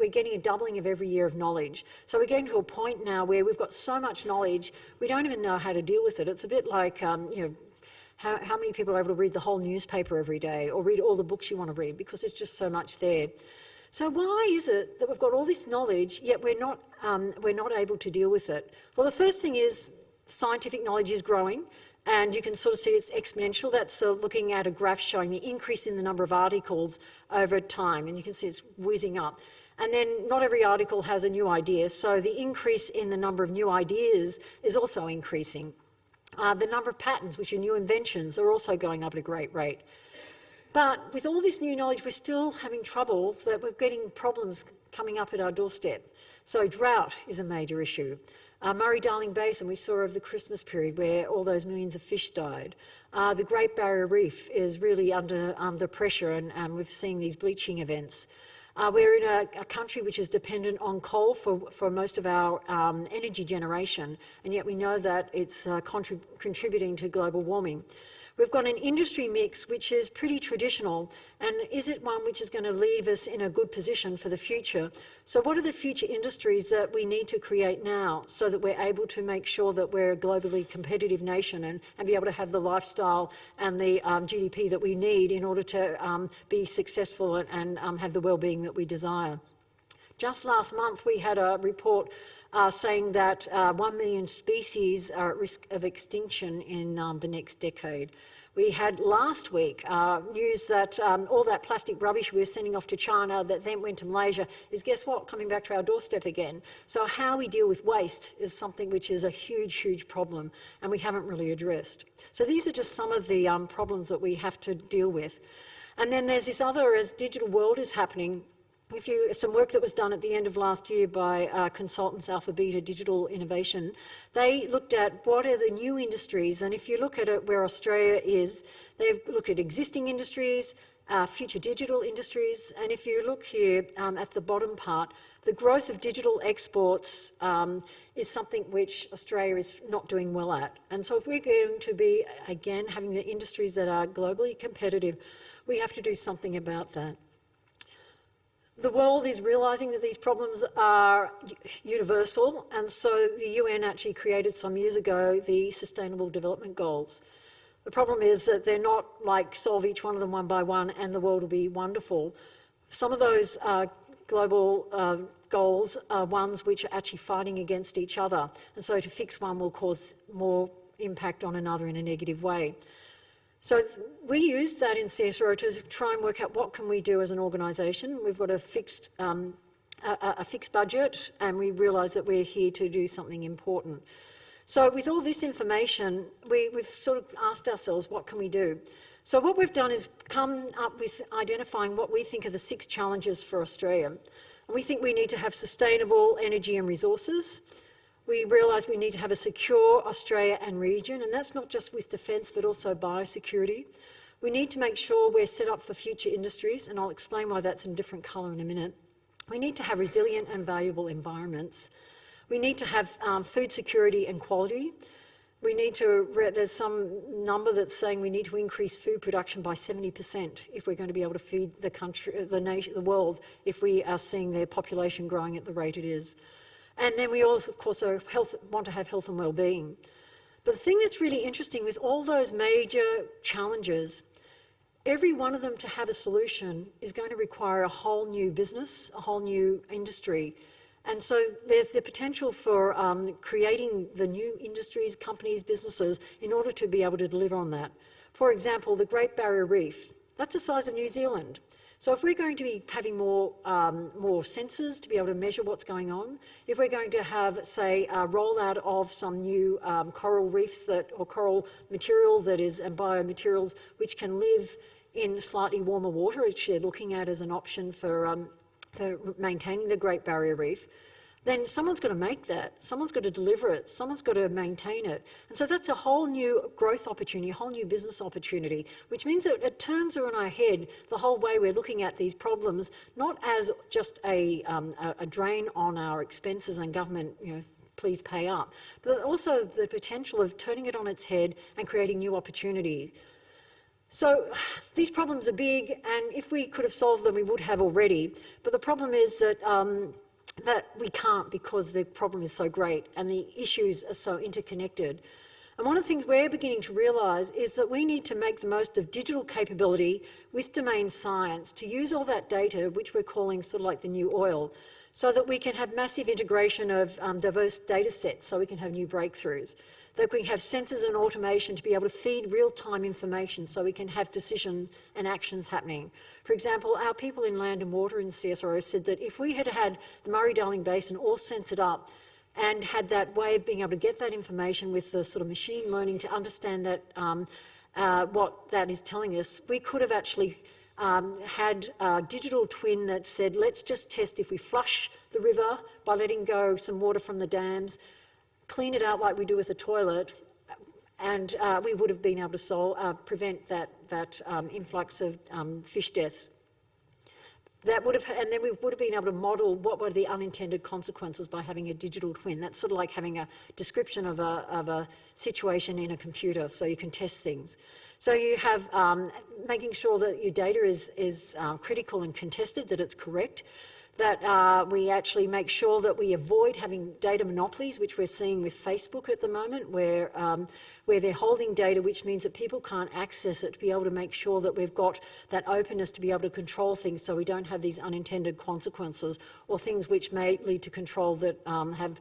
we're getting a doubling of every year of knowledge. So we're getting to a point now where we've got so much knowledge, we don't even know how to deal with it. It's a bit like, um, you know, how, how, many people are able to read the whole newspaper every day or read all the books you want to read because there's just so much there. So why is it that we've got all this knowledge yet we're not, um, we're not able to deal with it? Well, the first thing is scientific knowledge is growing and you can sort of see it's exponential. That's uh, looking at a graph showing the increase in the number of articles over time and you can see it's whizzing up. And then not every article has a new idea, so the increase in the number of new ideas is also increasing. Uh, the number of patents, which are new inventions, are also going up at a great rate. But with all this new knowledge, we're still having trouble that we're getting problems coming up at our doorstep. So drought is a major issue. Uh, Murray-Darling Basin, we saw over the Christmas period where all those millions of fish died. Uh, the Great Barrier Reef is really under, under pressure and, and we've seen these bleaching events. Uh, we're in a, a, country which is dependent on coal for, for most of our um, energy generation, and yet we know that it's uh, contrib contributing to global warming. We've got an industry mix which is pretty traditional and is it one which is going to leave us in a good position for the future? So what are the future industries that we need to create now so that we're able to make sure that we're a globally competitive nation and, and be able to have the lifestyle and the um, GDP that we need in order to um, be successful and, and um, have the well-being that we desire? Just last month we had a report uh, saying that uh, 1 million species are at risk of extinction in um, the next decade. We had last week uh, news that um, all that plastic rubbish we were sending off to China that then went to Malaysia is, guess what, coming back to our doorstep again. So how we deal with waste is something which is a huge, huge problem and we haven't really addressed. So these are just some of the um, problems that we have to deal with. And then there's this other, as digital world is happening, if you, some work that was done at the end of last year by uh, consultants Alpha Beta Digital Innovation, they looked at what are the new industries, and if you look at it where Australia is, they've looked at existing industries, uh, future digital industries, and if you look here um, at the bottom part, the growth of digital exports um, is something which Australia is not doing well at. And so if we're going to be, again, having the industries that are globally competitive, we have to do something about that. The world is realising that these problems are universal and so the UN actually created some years ago the Sustainable Development Goals. The problem is that they're not like solve each one of them one by one and the world will be wonderful. Some of those uh, global uh, goals are ones which are actually fighting against each other and so to fix one will cause more impact on another in a negative way. So we used that in CSIRO to try and work out what can we do as an organisation. We've got a fixed, um, a, a, fixed budget and we realise that we're here to do something important. So with all this information, we, we've sort of asked ourselves, what can we do? So what we've done is come up with identifying what we think are the six challenges for Australia. And we think we need to have sustainable energy and resources. We realise we need to have a secure Australia and region, and that's not just with defence but also biosecurity. We need to make sure we're set up for future industries, and I'll explain why that's in different colour in a minute. We need to have resilient and valuable environments. We need to have um, food security and quality. We need to, there's some number that's saying we need to increase food production by 70% if we're going to be able to feed the country, the nation, the world, if we are seeing their population growing at the rate it is. And then we also, of course, health, want to have health and well-being. But the thing that's really interesting with all those major challenges, every one of them to have a solution is going to require a whole new business, a whole new industry. And so there's the potential for um, creating the new industries, companies, businesses in order to be able to deliver on that. For example, the Great Barrier Reef, that's the size of New Zealand. So if we're going to be having more, um, more sensors to be able to measure what's going on, if we're going to have, say, a rollout of some new um, coral reefs that, or coral material that is, and biomaterials which can live in slightly warmer water, which they're looking at as an option for, um, for maintaining the Great Barrier Reef, then someone's got to make that, someone's got to deliver it, someone's got to maintain it. And so that's a whole new growth opportunity, a whole new business opportunity, which means that it turns on our head the whole way we're looking at these problems, not as just a, um, a, a drain on our expenses and government, you know, please pay up, but also the potential of turning it on its head and creating new opportunities. So these problems are big, and if we could have solved them, we would have already. But the problem is that um, that we can't because the problem is so great and the issues are so interconnected. And one of the things we're beginning to realise is that we need to make the most of digital capability with domain science to use all that data, which we're calling sort of like the new oil, so that we can have massive integration of um, diverse data sets so we can have new breakthroughs that we have sensors and automation to be able to feed real-time information so we can have decision and actions happening. For example, our people in land and water in CSIRO said that if we had had the Murray-Darling Basin all censored up and had that way of being able to get that information with the sort of machine learning to understand that um, uh, what that is telling us, we could have actually um, had a digital twin that said, let's just test if we flush the river by letting go some water from the dams, clean it out like we do with a toilet, and uh, we would have been able to solve, uh, prevent that, that um, influx of um, fish deaths. that would have, and then we would have been able to model what were the unintended consequences by having a digital twin. That's sort of like having a description of a, of a situation in a computer, so you can test things. So you have um, making sure that your data is, is uh, critical and contested, that it's correct, that uh, we actually make sure that we avoid having data monopolies, which we're seeing with Facebook at the moment, where, um, where they're holding data, which means that people can't access it, to be able to make sure that we've got that openness to be able to control things so we don't have these unintended consequences or things which may lead to control that um, have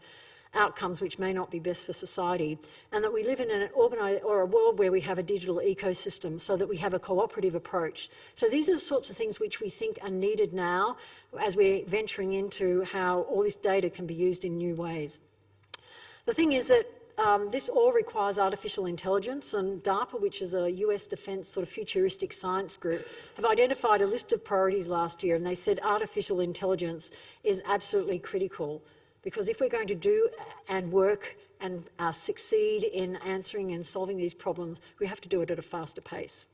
outcomes which may not be best for society, and that we live in an organised or a world where we have a digital ecosystem so that we have a cooperative approach. So these are the sorts of things which we think are needed now as we're venturing into how all this data can be used in new ways. The thing is that um, this all requires artificial intelligence and DARPA, which is a US defence sort of futuristic science group, have identified a list of priorities last year and they said artificial intelligence is absolutely critical because if we're going to do and work and uh, succeed in answering and solving these problems, we have to do it at a faster pace.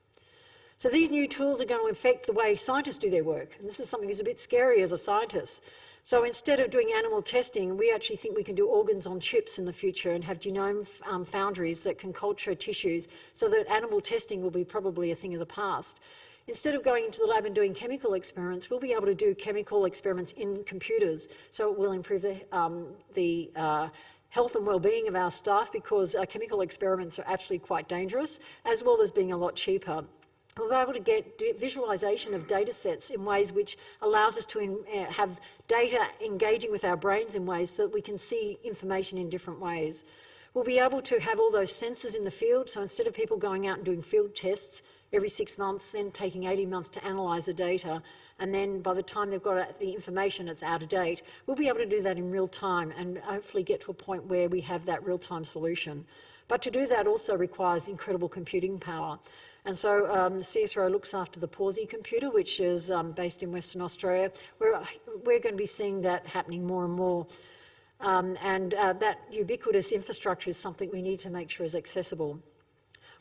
So these new tools are going to affect the way scientists do their work. And this is something that's a bit scary as a scientist. So instead of doing animal testing, we actually think we can do organs on chips in the future and have genome um, foundries that can culture tissues so that animal testing will be probably a thing of the past. Instead of going into the lab and doing chemical experiments, we'll be able to do chemical experiments in computers. So it will improve the, um, the uh, health and well-being of our staff because uh, chemical experiments are actually quite dangerous, as well as being a lot cheaper. We'll be able to get visualisation of data sets in ways which allows us to uh, have data engaging with our brains in ways that we can see information in different ways. We'll be able to have all those sensors in the field, so instead of people going out and doing field tests, every six months, then taking 80 months to analyse the data, and then by the time they've got the information, it's out of date. We'll be able to do that in real time and hopefully get to a point where we have that real-time solution. But to do that also requires incredible computing power. And so um, the CSIRO looks after the Pawsey computer, which is um, based in Western Australia. We're, we're going to be seeing that happening more and more. Um, and uh, that ubiquitous infrastructure is something we need to make sure is accessible.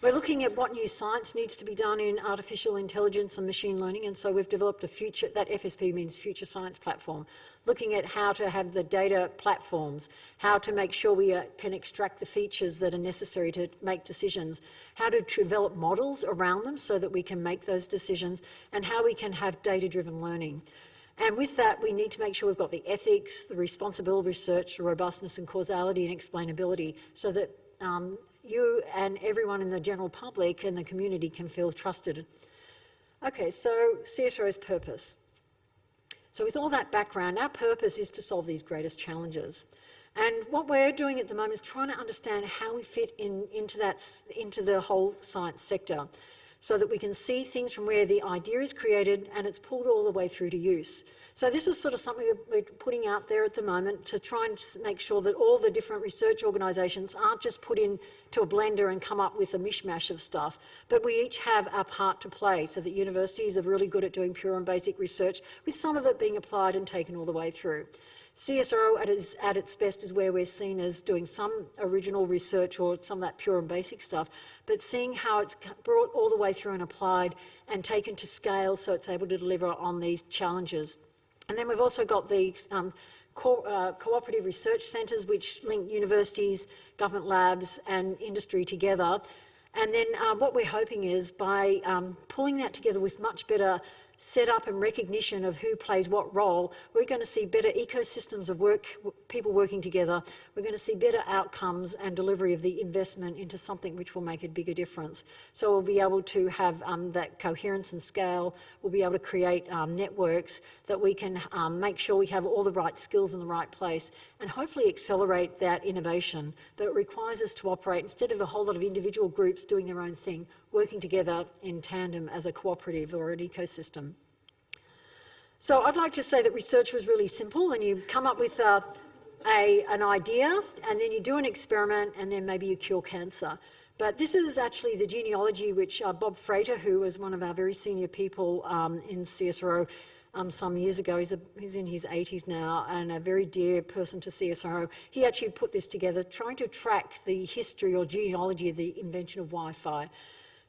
We're looking at what new science needs to be done in artificial intelligence and machine learning, and so we've developed a future, that FSP means Future Science Platform, looking at how to have the data platforms, how to make sure we uh, can extract the features that are necessary to make decisions, how to develop models around them so that we can make those decisions, and how we can have data-driven learning. And with that, we need to make sure we've got the ethics, the responsible research, the robustness and causality and explainability so that um, you and everyone in the general public and the community can feel trusted. Okay, so CSIRO's purpose. So with all that background, our purpose is to solve these greatest challenges. And what we're doing at the moment is trying to understand how we fit in, into, that, into the whole science sector so that we can see things from where the idea is created and it's pulled all the way through to use. So this is sort of something we're putting out there at the moment to try and make sure that all the different research organisations aren't just put into a blender and come up with a mishmash of stuff, but we each have our part to play so that universities are really good at doing pure and basic research, with some of it being applied and taken all the way through. CSIRO at its, at its, best is where we're seen as doing some original research or some of that pure and basic stuff, but seeing how it's brought all the way through and applied and taken to scale so it's able to deliver on these challenges. And then we've also got the um, co uh, cooperative research centres which link universities, government labs and industry together. And then uh, what we're hoping is by um, pulling that together with much better set up and recognition of who plays what role, we're going to see better ecosystems of work, people working together. We're going to see better outcomes and delivery of the investment into something which will make a bigger difference. So we'll be able to have um, that coherence and scale. We'll be able to create um, networks that we can um, make sure we have all the right skills in the right place and hopefully accelerate that innovation. But it requires us to operate instead of a whole lot of individual groups doing their own thing working together in tandem as a cooperative or an ecosystem. So I'd like to say that research was really simple and you come up with a, a, an idea and then you do an experiment and then maybe you cure cancer. But this is actually the genealogy which uh, Bob Frater, who was one of our very senior people um, in CSIRO um, some years ago, he's, a, he's, in his 80s now and a very dear person to CSIRO, he actually put this together trying to track the history or genealogy of the invention of Wi-Fi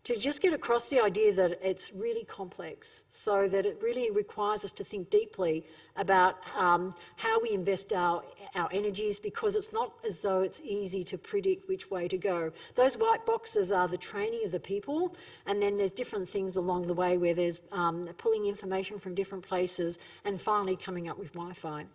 to just get across the idea that it's really complex, so that it really requires us to think deeply about um, how we invest our, our energies because it's not as though it's easy to predict which way to go. Those white boxes are the training of the people and then there's different things along the way where there's um, pulling information from different places and finally coming up with Wi-Fi.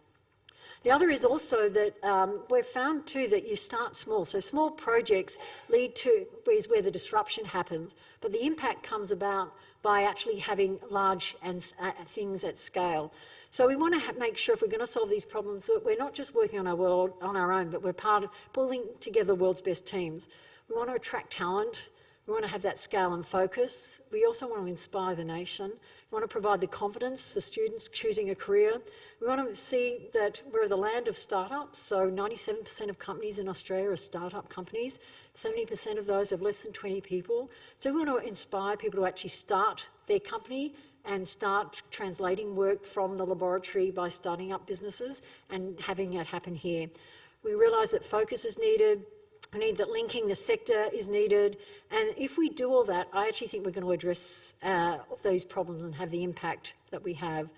The other is also that um, we've found too that you start small. So small projects lead to is where the disruption happens, but the impact comes about by actually having large and, uh, things at scale. So we want to make sure if we're going to solve these problems that we're not just working on our world on our own, but we're part of pulling together the world's best teams. We want to attract talent. We want to have that scale and focus. We also want to inspire the nation. We want to provide the confidence for students choosing a career. We want to see that we're the land of startups, so 97% of companies in Australia are startup companies. 70% of those have less than 20 people. So we want to inspire people to actually start their company and start translating work from the laboratory by starting up businesses and having it happen here. We realise that focus is needed, I need that linking the sector is needed. And if we do all that, I actually think we're going to address uh, those problems and have the impact that we have.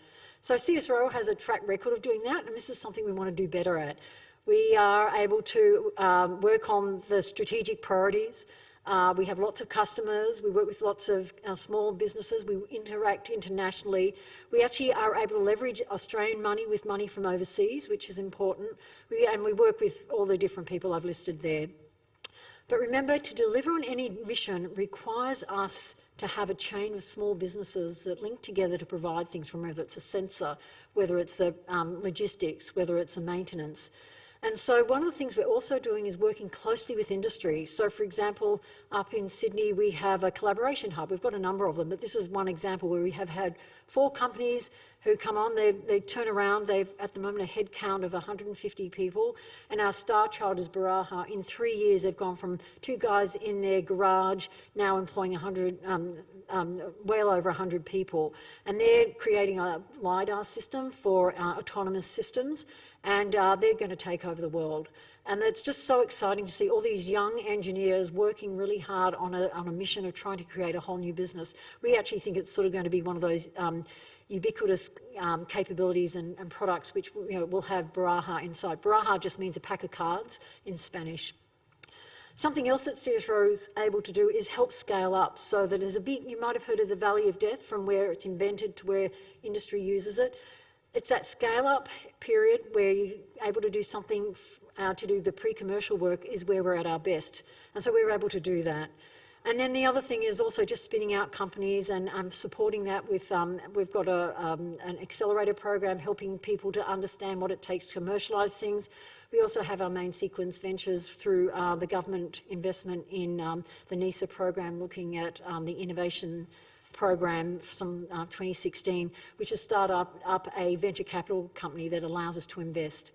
So CSIRO has a track record of doing that, and this is something we want to do better at. We are able to um, work on the strategic priorities. Uh, we have lots of customers. We work with lots of uh, small businesses. We interact internationally. We actually are able to leverage Australian money with money from overseas, which is important. We, and we work with all the different people I've listed there. But remember, to deliver on any mission requires us to have a chain of small businesses that link together to provide things from whether it's a sensor, whether it's a um, logistics, whether it's a maintenance. And so one of the things we're also doing is working closely with industry. So for example, up in Sydney, we have a collaboration hub. We've got a number of them, but this is one example where we have had four companies who come on, they, they turn around, they've at the moment a head count of 150 people, and our star child is Baraja. In three years, they've gone from two guys in their garage, now employing 100, um, um, well over 100 people. And they're creating a LiDAR system for uh, autonomous systems and uh, they're going to take over the world. And it's just so exciting to see all these young engineers working really hard on a, on a mission of trying to create a whole new business. We actually think it's sort of going to be one of those um, ubiquitous um, capabilities and, and, products which you know, will have Baraja inside. Baraja just means a pack of cards in Spanish. Something else that CSIRO is able to do is help scale up so that there's a big, you might have heard of the Valley of Death from where it's invented to where industry uses it. It's that scale up period where you're able to do something uh, to do the pre-commercial work is where we're at our best. And so we were able to do that. And then the other thing is also just spinning out companies and um, supporting that with, um, we've got a, um, an accelerator program helping people to understand what it takes to commercialise things. We also have our main sequence ventures through uh, the government investment in um, the NISA program looking at um, the innovation program from uh, 2016, which has started up, up a venture capital company that allows us to invest.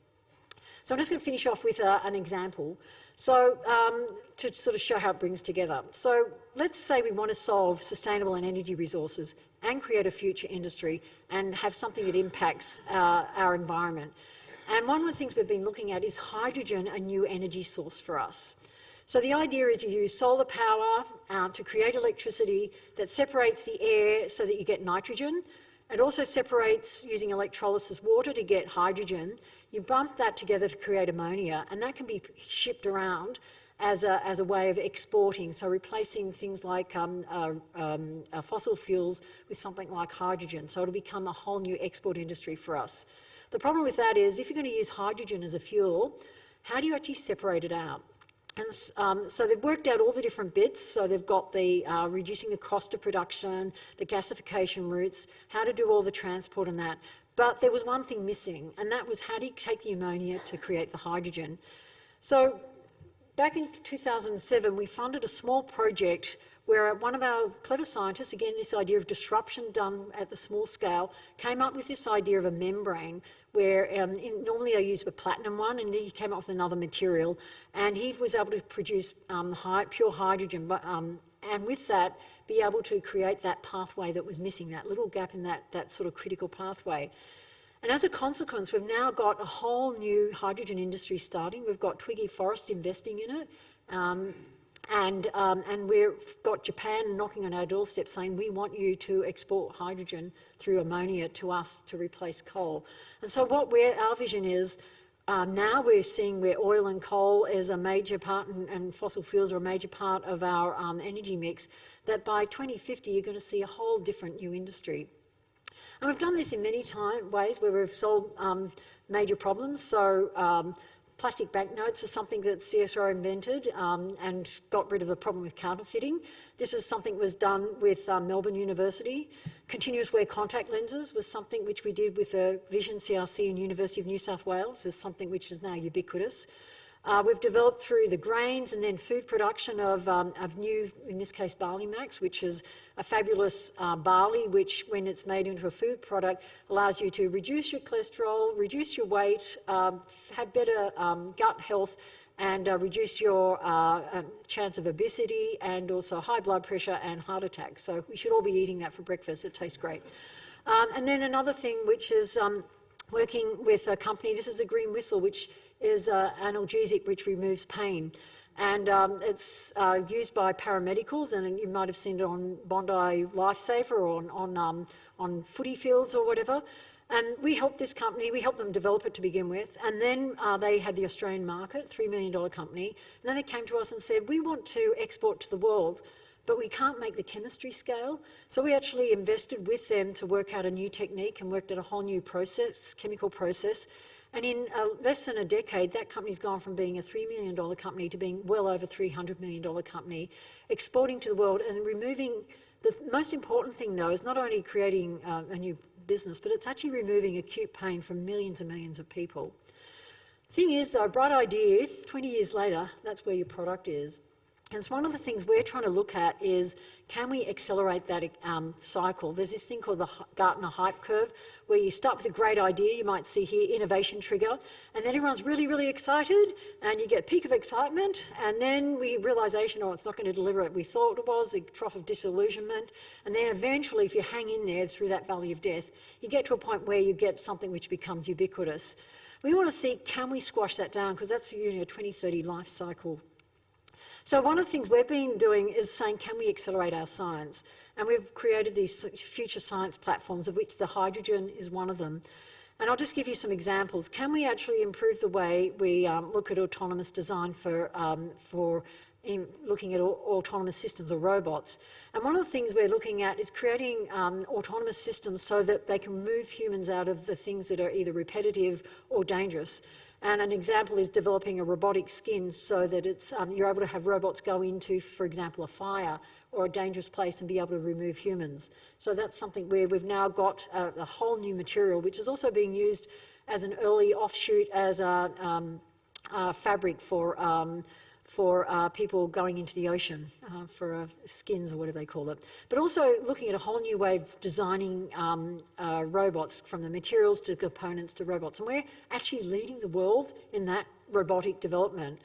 So I'm just going to finish off with uh, an example. So um, to sort of show how it brings together. So let's say we want to solve sustainable and energy resources and create a future industry and have something that impacts uh, our environment. And one of the things we've been looking at is hydrogen, a new energy source for us. So the idea is you use solar power uh, to create electricity that separates the air so that you get nitrogen. It also separates using electrolysis water to get hydrogen. You bump that together to create ammonia and that can be shipped around as a, as a way of exporting, so replacing things like um, uh, um, uh, fossil fuels with something like hydrogen. So it'll become a whole new export industry for us. The problem with that is if you're going to use hydrogen as a fuel, how do you actually separate it out? And um, so they've worked out all the different bits. So they've got the uh, reducing the cost of production, the gasification routes, how to do all the transport and that. But there was one thing missing, and that was how do you take the ammonia to create the hydrogen? So back in 2007, we funded a small project where one of our clever scientists, again this idea of disruption done at the small scale, came up with this idea of a membrane where um, in, normally I use a platinum one and he came up with another material and he was able to produce um, high, pure hydrogen but, um, and with that be able to create that pathway that was missing, that little gap in that, that sort of critical pathway. And as a consequence, we've now got a whole new hydrogen industry starting. We've got Twiggy Forrest investing in it. Um, and, um, and we've got Japan knocking on our doorstep saying, we want you to export hydrogen through ammonia to us to replace coal. And so what our vision is, um, now we're seeing where oil and coal is a major part and, and fossil fuels are a major part of our um, energy mix, that by 2050 you're going to see a whole different new industry. And we've done this in many time, ways where we've solved um, major problems. So um, Plastic banknotes are something that CSIRO invented um, and got rid of the problem with counterfeiting. This is something that was done with um, Melbourne University. Continuous wear contact lenses was something which we did with the Vision CRC and University of New South Wales, is something which is now ubiquitous. Uh, we've developed through the grains and then food production of, um, of new, in this case, Barley Max, which is a fabulous uh, barley, which when it's made into a food product, allows you to reduce your cholesterol, reduce your weight, um, have better um, gut health, and uh, reduce your uh, um, chance of obesity and also high blood pressure and heart attack. So we should all be eating that for breakfast. It tastes great. Um, and then another thing, which is working with a company, this is a green whistle, which is uh, analgesic which removes pain. And um, it's uh, used by paramedicals, and you might have seen it on Bondi Lifesaver or on, on, um, on footy fields or whatever. And we helped this company, we helped them develop it to begin with, and then uh, they had the Australian market, $3 million company, and then they came to us and said, we want to export to the world, but we can't make the chemistry scale. So we actually invested with them to work out a new technique and worked out a whole new process, chemical process, and in uh, less than a decade, that company's gone from being a $3 million company to being well over $300 million company, exporting to the world and removing, the most important thing though is not only creating uh, a new business, but it's actually removing acute pain from millions and millions of people. Thing is, a bright idea, 20 years later, that's where your product is. And so one of the things we're trying to look at is, can we accelerate that um, cycle? There's this thing called the Gartner Hype Curve, where you start with a great idea, you might see here innovation trigger, and then everyone's really, really excited, and you get a peak of excitement, and then we realization, oh, it's not going to deliver what we thought it was, a trough of disillusionment, and then eventually, if you hang in there through that valley of death, you get to a point where you get something which becomes ubiquitous. We want to see, can we squash that down, because that's usually a 2030 life cycle so one of the things we've been doing is saying, can we accelerate our science? And we've created these future science platforms, of which the hydrogen is one of them. And I'll just give you some examples. Can we actually improve the way we um, look at autonomous design for, um, for looking at autonomous systems or robots? And one of the things we're looking at is creating um, autonomous systems so that they can move humans out of the things that are either repetitive or dangerous. And an example is developing a robotic skin so that it's, um, you're able to have robots go into, for example, a fire or a dangerous place and be able to remove humans. So that's something where we've now got a, a whole new material, which is also being used as an early offshoot as a, um, a fabric for um, for uh, people going into the ocean uh, for uh, skins or whatever they call it. But also looking at a whole new way of designing um, uh, robots from the materials to the components to robots. And we're actually leading the world in that robotic development.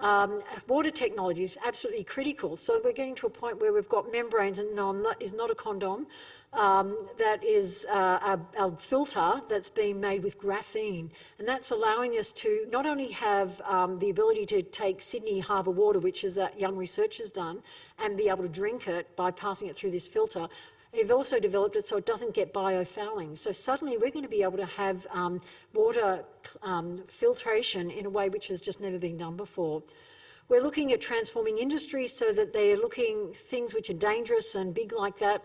Um, water technology is absolutely critical. So we're getting to a point where we've got membranes, and no, not, is not a condom, um, that is uh, a, a, filter that's being made with graphene. And that's allowing us to not only have um, the ability to take Sydney Harbour water, which is that young researchers done, and be able to drink it by passing it through this filter, They've also developed it so it doesn't get biofouling. So suddenly we're going to be able to have um, water um, filtration in a way which has just never been done before. We're looking at transforming industries so that they are looking things which are dangerous and big like that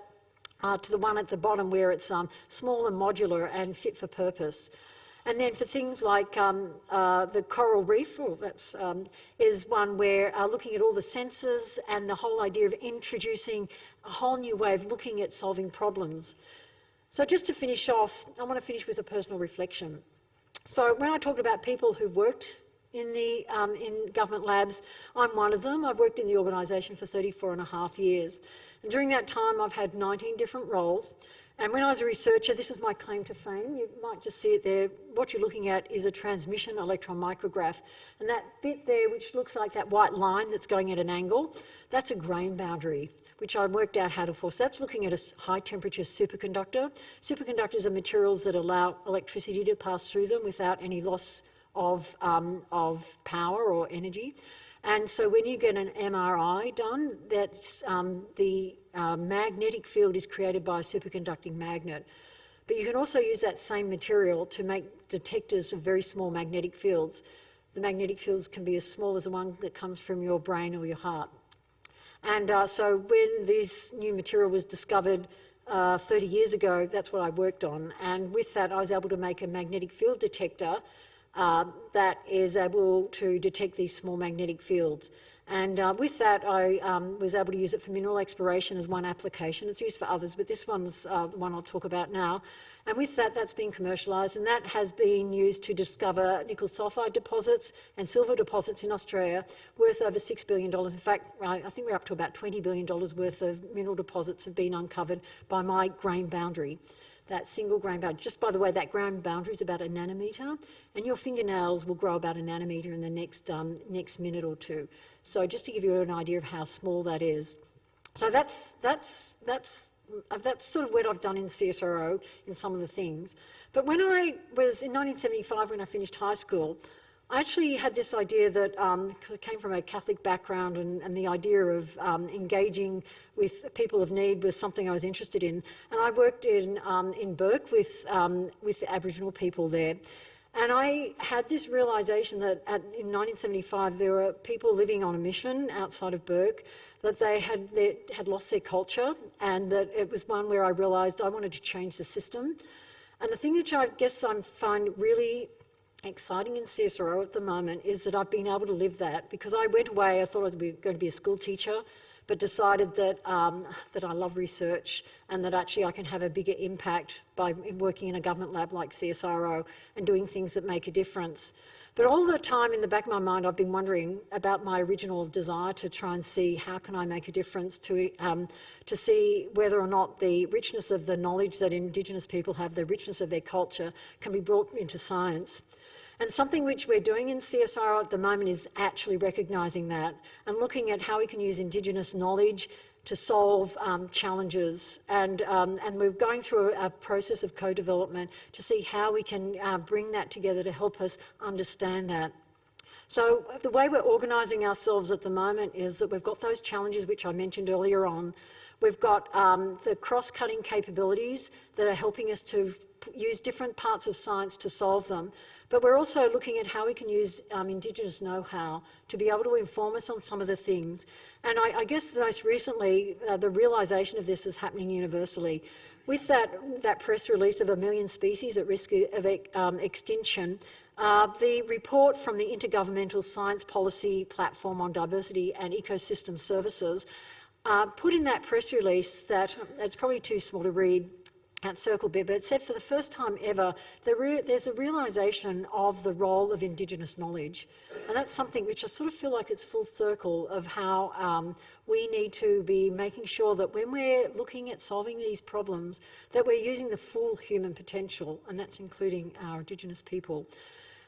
uh, to the one at the bottom where it's um, small and modular and fit for purpose. And then for things like um, uh, the coral reef, well, that's, um, is one where uh, looking at all the sensors and the whole idea of introducing a whole new way of looking at solving problems. So just to finish off, I want to finish with a personal reflection. So when I talked about people who worked in the um, in government labs, I'm one of them. I've worked in the organisation for 34 and a half years. And during that time, I've had 19 different roles. And when I was a researcher, this is my claim to fame. You might just see it there. What you're looking at is a transmission electron micrograph. And that bit there, which looks like that white line that's going at an angle, that's a grain boundary, which I worked out how to force. That's looking at a high temperature superconductor. Superconductors are materials that allow electricity to pass through them without any loss of, um, of power or energy. And so when you get an MRI done, that's um, the uh, magnetic field is created by a superconducting magnet. But you can also use that same material to make detectors of very small magnetic fields. The magnetic fields can be as small as the one that comes from your brain or your heart. And uh, so when this new material was discovered uh, 30 years ago, that's what I worked on. And with that, I was able to make a magnetic field detector uh, that is able to detect these small magnetic fields. And uh, with that, I um, was able to use it for mineral exploration as one application. It's used for others, but this one's uh, the one I'll talk about now. And with that, that's been commercialised, and that has been used to discover nickel sulphide deposits and silver deposits in Australia worth over $6 billion. In fact, I think we're up to about $20 billion worth of mineral deposits have been uncovered by my grain boundary that single grain boundary. Just by the way, that grain boundary is about a nanometre, and your fingernails will grow about a nanometre in the next, um, next minute or two. So just to give you an idea of how small that is. So that's, that's, that's, uh, that's sort of what I've done in CSIRO in some of the things. But when I was in 1975, when I finished high school, I actually had this idea that, because um, I came from a Catholic background and, and the idea of um, engaging with people of need was something I was interested in. And I worked in, um, in Bourke with, um, with Aboriginal people there. And I had this realisation that at, in 1975 there were people living on a mission outside of Bourke that they had, they had lost their culture and that it was one where I realised I wanted to change the system. And the thing that I guess I find really exciting in CSIRO at the moment is that I've been able to live that because I went away, I thought I was going to be a school teacher, but decided that, um, that I love research and that actually I can have a bigger impact by working in a government lab like CSIRO and doing things that make a difference. But all the time in the back of my mind, I've been wondering about my original desire to try and see how can I make a difference to, um, to see whether or not the richness of the knowledge that Indigenous people have, the richness of their culture, can be brought into science. And something which we're doing in CSIRO at the moment is actually recognising that and looking at how we can use Indigenous knowledge to solve um, challenges. And, um, and we're going through a, process of co-development to see how we can uh, bring that together to help us understand that. So the way we're organising ourselves at the moment is that we've got those challenges which I mentioned earlier on. We've got um, the cross-cutting capabilities that are helping us to use different parts of science to solve them. But we're also looking at how we can use um, Indigenous know-how to be able to inform us on some of the things. And I, I guess most recently, uh, the realisation of this is happening universally. With that, that press release of a million species at risk of um, extinction, uh, the report from the Intergovernmental Science Policy Platform on Diversity and Ecosystem Services uh, put in that press release that, it's probably too small to read, at Circle Bit, but it said for the first time ever, there there's a realisation of the role of Indigenous knowledge. And that's something which I sort of feel like it's full circle of how um, we need to be making sure that when we're looking at solving these problems, that we're using the full human potential, and that's including our Indigenous people.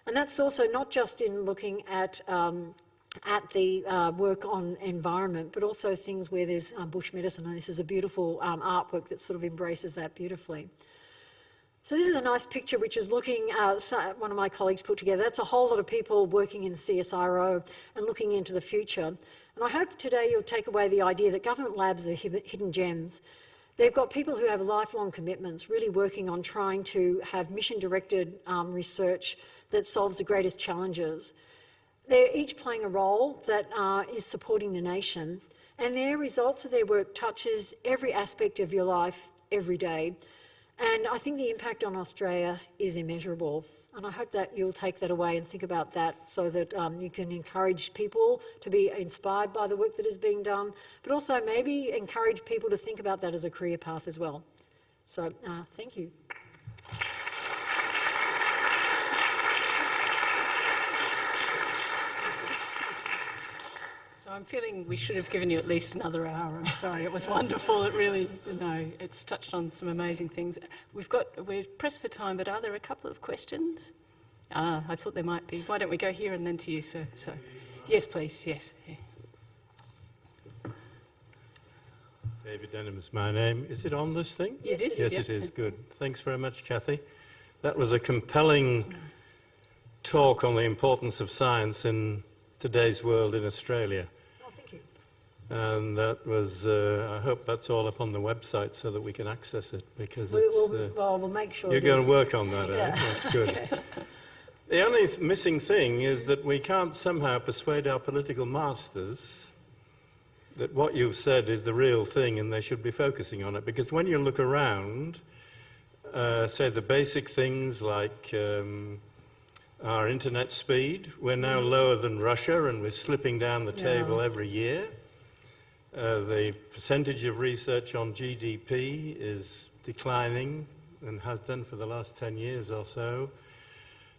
And that's also not just in looking at um, at the uh, work on environment, but also things where there's um, bush medicine, and this is a beautiful um, artwork that sort of embraces that beautifully. So this is a nice picture which is looking, uh, one of my colleagues put together, that's a whole lot of people working in CSIRO and looking into the future. And I hope today you'll take away the idea that government labs are hidden gems. They've got people who have lifelong commitments, really working on trying to have mission-directed um, research that solves the greatest challenges. They're each playing a role that uh, is supporting the nation and their results of their work touches every aspect of your life every day. And I think the impact on Australia is immeasurable. And I hope that you'll take that away and think about that so that um, you can encourage people to be inspired by the work that is being done, but also maybe encourage people to think about that as a career path as well. So uh, thank you. I'm feeling we should have given you at least another hour. I'm sorry, it was wonderful. It really, you know, it's touched on some amazing things. We've got, we're pressed for time, but are there a couple of questions? Ah, I thought there might be. Why don't we go here and then to you, sir? So, yes, please, yes. David Denham is my name. Is it on this thing? It is. Yes, it is. Good. Thanks very much, Cathy. That was a compelling talk on the importance of science in Today's World in Australia. And that was, uh, I hope that's all up on the website so that we can access it because We, it's, will uh, well, we'll make sure. you're going to work on that, (laughs) eh? Yeah. That's good. (laughs) The only th- missing thing is that we can't somehow persuade our political masters that what you've said is the real thing and they should be focusing on it. Because when you look around, uh, say the basic things like um, our internet speed, we're now lower than Russia and we're slipping down the Yeah. table every year. Uh, the percentage of research on GDP is declining and has done for the last 10 years or so.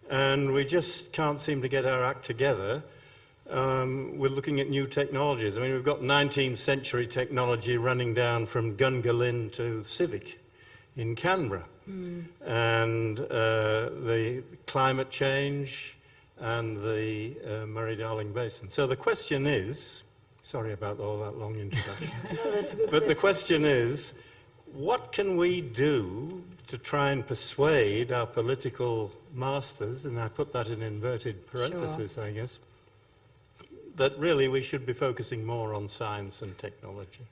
And we just can't seem to get our act together. Um, we're looking at new technologies. I mean, we've got 19th century technology running down from Gungahlin to Civic in Canberra. And uh, the climate change and the uh, Murray-Darling Basin. So the question is, sorry about all that long introduction. (laughs) No, that's a good But the question. is, what can we do to try and persuade our political masters, and I put that in inverted parentheses, I guess, that really we should be focusing more on science and technology?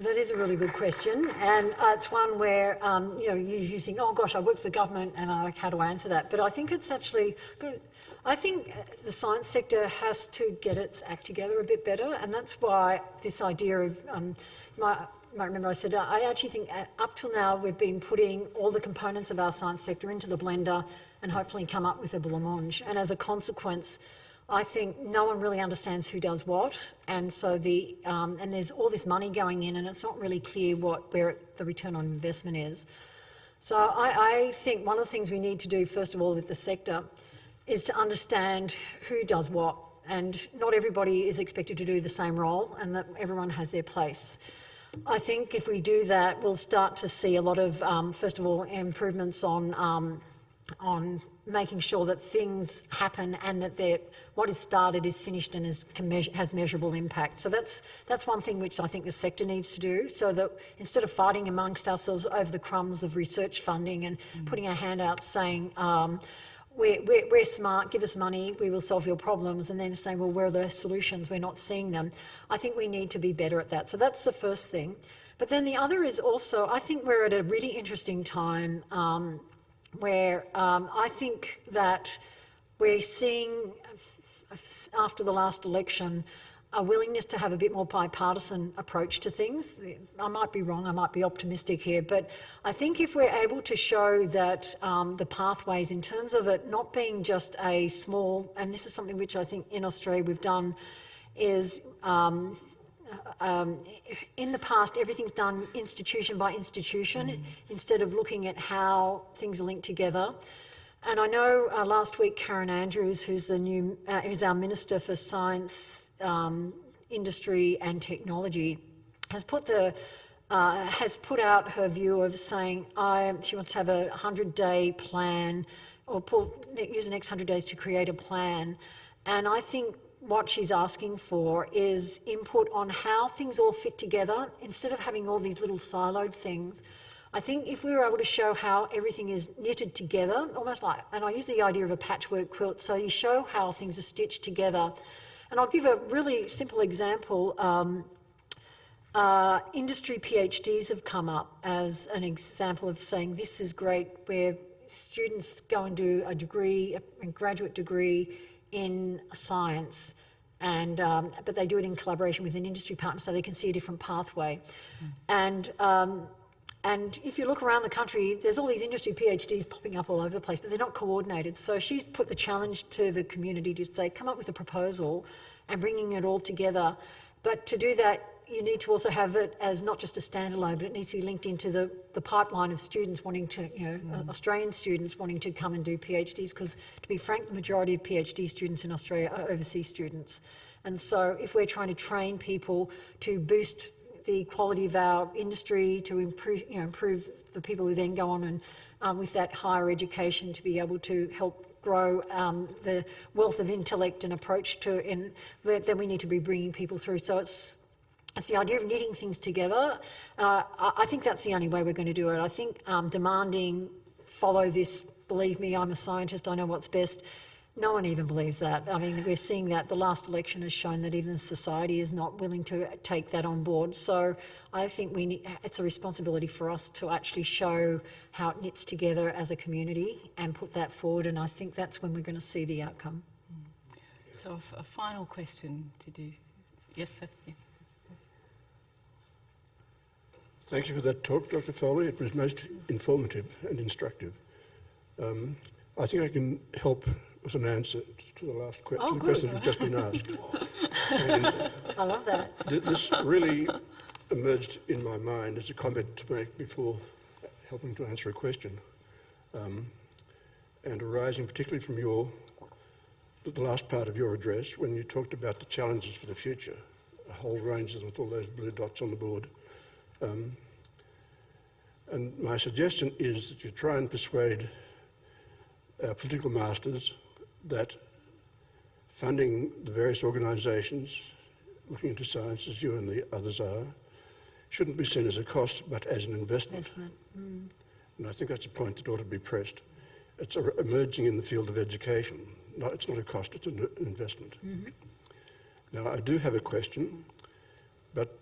That is a really good question, and uh, it's one where um, you know you, you think, oh gosh, I work for the government, and I, how do I answer that? But I think it's actually good. I think uh, the science sector has to get its act together a bit better, and that's why this idea of um, my. You might remember I said uh, I actually think uh, up till now we've been putting all the components of our science sector into the blender and hopefully come up with a blancmange. And as a consequence, I think no one really understands who does what, and so the um, and there's all this money going in, and it's not really clear what where it, the return on investment is. So I, I think one of the things we need to do first of all with the sector is to understand who does what, and not everybody is expected to do the same role, and that everyone has their place. I think if we do that, we'll start to see a lot of, um, first of all, improvements on um, on making sure that things happen and that what is started is finished and is, has measurable impact. So that's, that's one thing which I think the sector needs to do so that instead of fighting amongst ourselves over the crumbs of research funding and putting our hand out saying, um, we're, we're, we're smart, give us money, we will solve your problems, and then saying, well, where are the solutions? We're not seeing them. I think we need to be better at that. So that's the first thing. But then the other is also, I think we're at a really interesting time um, where um, I think that we're seeing, after the last election, a willingness to have a bit more bipartisan approach to things. I might be wrong, I might be optimistic here, but I think if we're able to show that um, the pathways in terms of it not being just a small, and this is something which I think in Australia we've done, is um, um, in the past, everything's done institution by institution instead of looking at how things are linked together. And I know uh, last week Karen Andrews, who's the new, uh, who's our Minister for Science, um, Industry and Technology, has put the uh, has put out her view of saying she wants to have a 100-day plan or pull, use the next 100 days to create a plan. And I think what she's asking for is input on how things all fit together instead of having all these little siloed things. I think if we were able to show how everything is knitted together, almost like, and I use the idea of a patchwork quilt, so you show how things are stitched together. And I'll give a really simple example. Um, uh, industry PhDs have come up as an example of saying this is great, where students go and do a degree, a graduate degree in science, and um, but they do it in collaboration with an industry partner, so they can see a different pathway. And um, and if you look around the country, there's all these industry PhDs popping up all over the place, but they're not coordinated. So she's put the challenge to the community to say, come up with a proposal and bringing it all together. But to do that, you need to also have it as not just a standalone, but it needs to be linked into the, the pipeline of students wanting to, you know, mm. Australian students wanting to come and do PhDs, because to be frank, the majority of PhD students in Australia are overseas students. And so if we're trying to train people to boost the quality of our industry, to improve, you know, improve the people who then go on and um, with that higher education to be able to help grow um, the wealth of intellect and approach to, and then we need to be bringing people through. So it's it's the idea of knitting things together. Uh, I, think that's the only way we're going to do it. I think um, demanding follow this, believe me, I'm a scientist, I know what's best, No one even believes that. I mean, we're seeing that the last election has shown that even society is not willing to take that on board. So I think we need, it's a responsibility for us to actually show how it knits together as a community and put that forward. And I think that's when we're going to see the outcome. So a f- a final question to do. Yes, sir. Yeah. Thank you for that talk, Dr. Foley. It was most informative and instructive. Um, I think I can help with an answer to the last que- Oh, to the question that's just been asked. (laughs) and I love that. th- this really emerged in my mind as a comment to make before helping to answer a question, um, and arising particularly from your the last part of your address when you talked about the challenges for the future, a whole range of them with all those blue dots on the board. Um, and my suggestion is that you try and persuade our political masters that funding the various organisations looking into science, as you and the others are, shouldn't be seen as a cost but as an investment. Investment. Mm. And I think that's a point that ought to be pressed. It's a, emerging in the field of education. No, it's not a cost, it's an, an investment. Mm-hmm. Now, I do have a question, but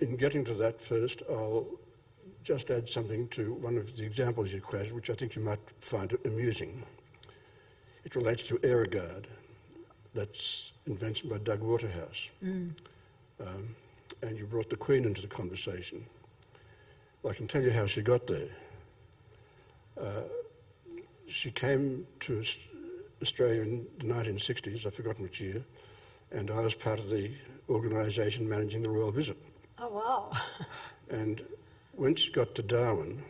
in getting to that first, I'll just add something to one of the examples you quoted, which I think you might find amusing. It relates to Aerogard. That's invention by Doug Waterhouse. Um, and you brought the Queen into the conversation. I can tell you how she got there. Uh, she came to Australia in the 1960s, I've forgotten which year, and I was part of the organisation managing the royal visit. Oh, wow. (laughs) And when she got to Darwin,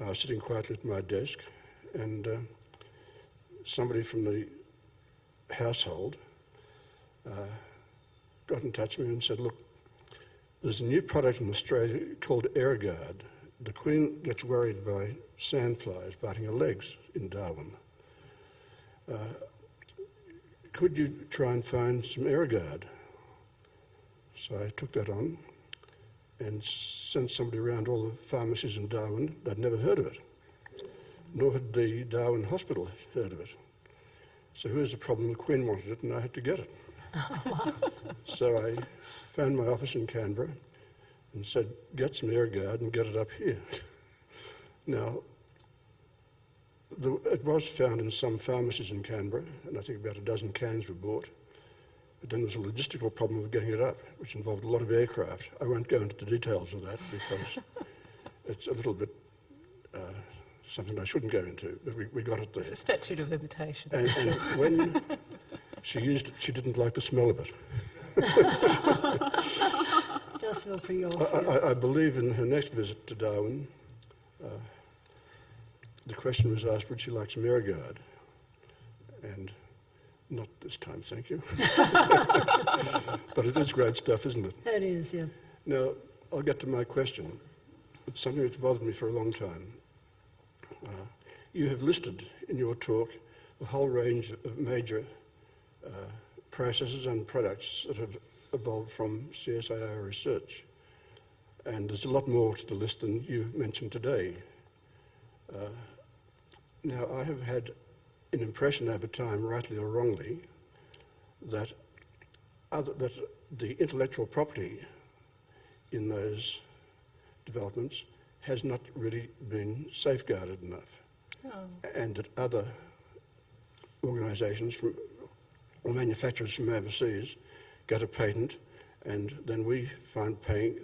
I was sitting quietly at my desk, and uh, somebody from the household uh, got in touch with me and said, Look, there's a new product in Australia called Aerogard. The Queen gets worried by sandflies biting her legs in Darwin. Uh, could you try and find some Aerogard? So I took that on and sent somebody around all the pharmacies in Darwin. They'd never heard of it, nor had the Darwin Hospital heard of it. So here's the problem, the Queen wanted it and I had to get it. (laughs) so I found my office in Canberra and said, get some Aerogard and get it up here. (laughs) now, the, it was found in some pharmacies in Canberra, and I think about a dozen cans were bought. But then there was a logistical problem of getting it up, which involved a lot of aircraft. I won't go into the details of that because (laughs) it's a little bit uh, something I shouldn't go into, but we, we got it there. It's a statute of limitation. And, and when she used it, she didn't like the smell of it. It (laughs) does feel pretty I, awful. I, I believe in her next visit to Darwin, uh, the question was asked, would she like some Aerogard? And not this time, thank you. (laughs) but it is great stuff, isn't it? It is, yeah. Now, I'll get to my question. It's something that's bothered me for a long time. You have listed in your talk a whole range of major uh, processes and products that have evolved from CSIR research. And there's a lot more to the list than you mentioned today. Uh, now, I have had an impression over time, rightly or wrongly, that, other, that the intellectual property in those developments has not really been safeguarded enough, Oh. and that other organisations from or manufacturers from overseas get a patent, and then we find paying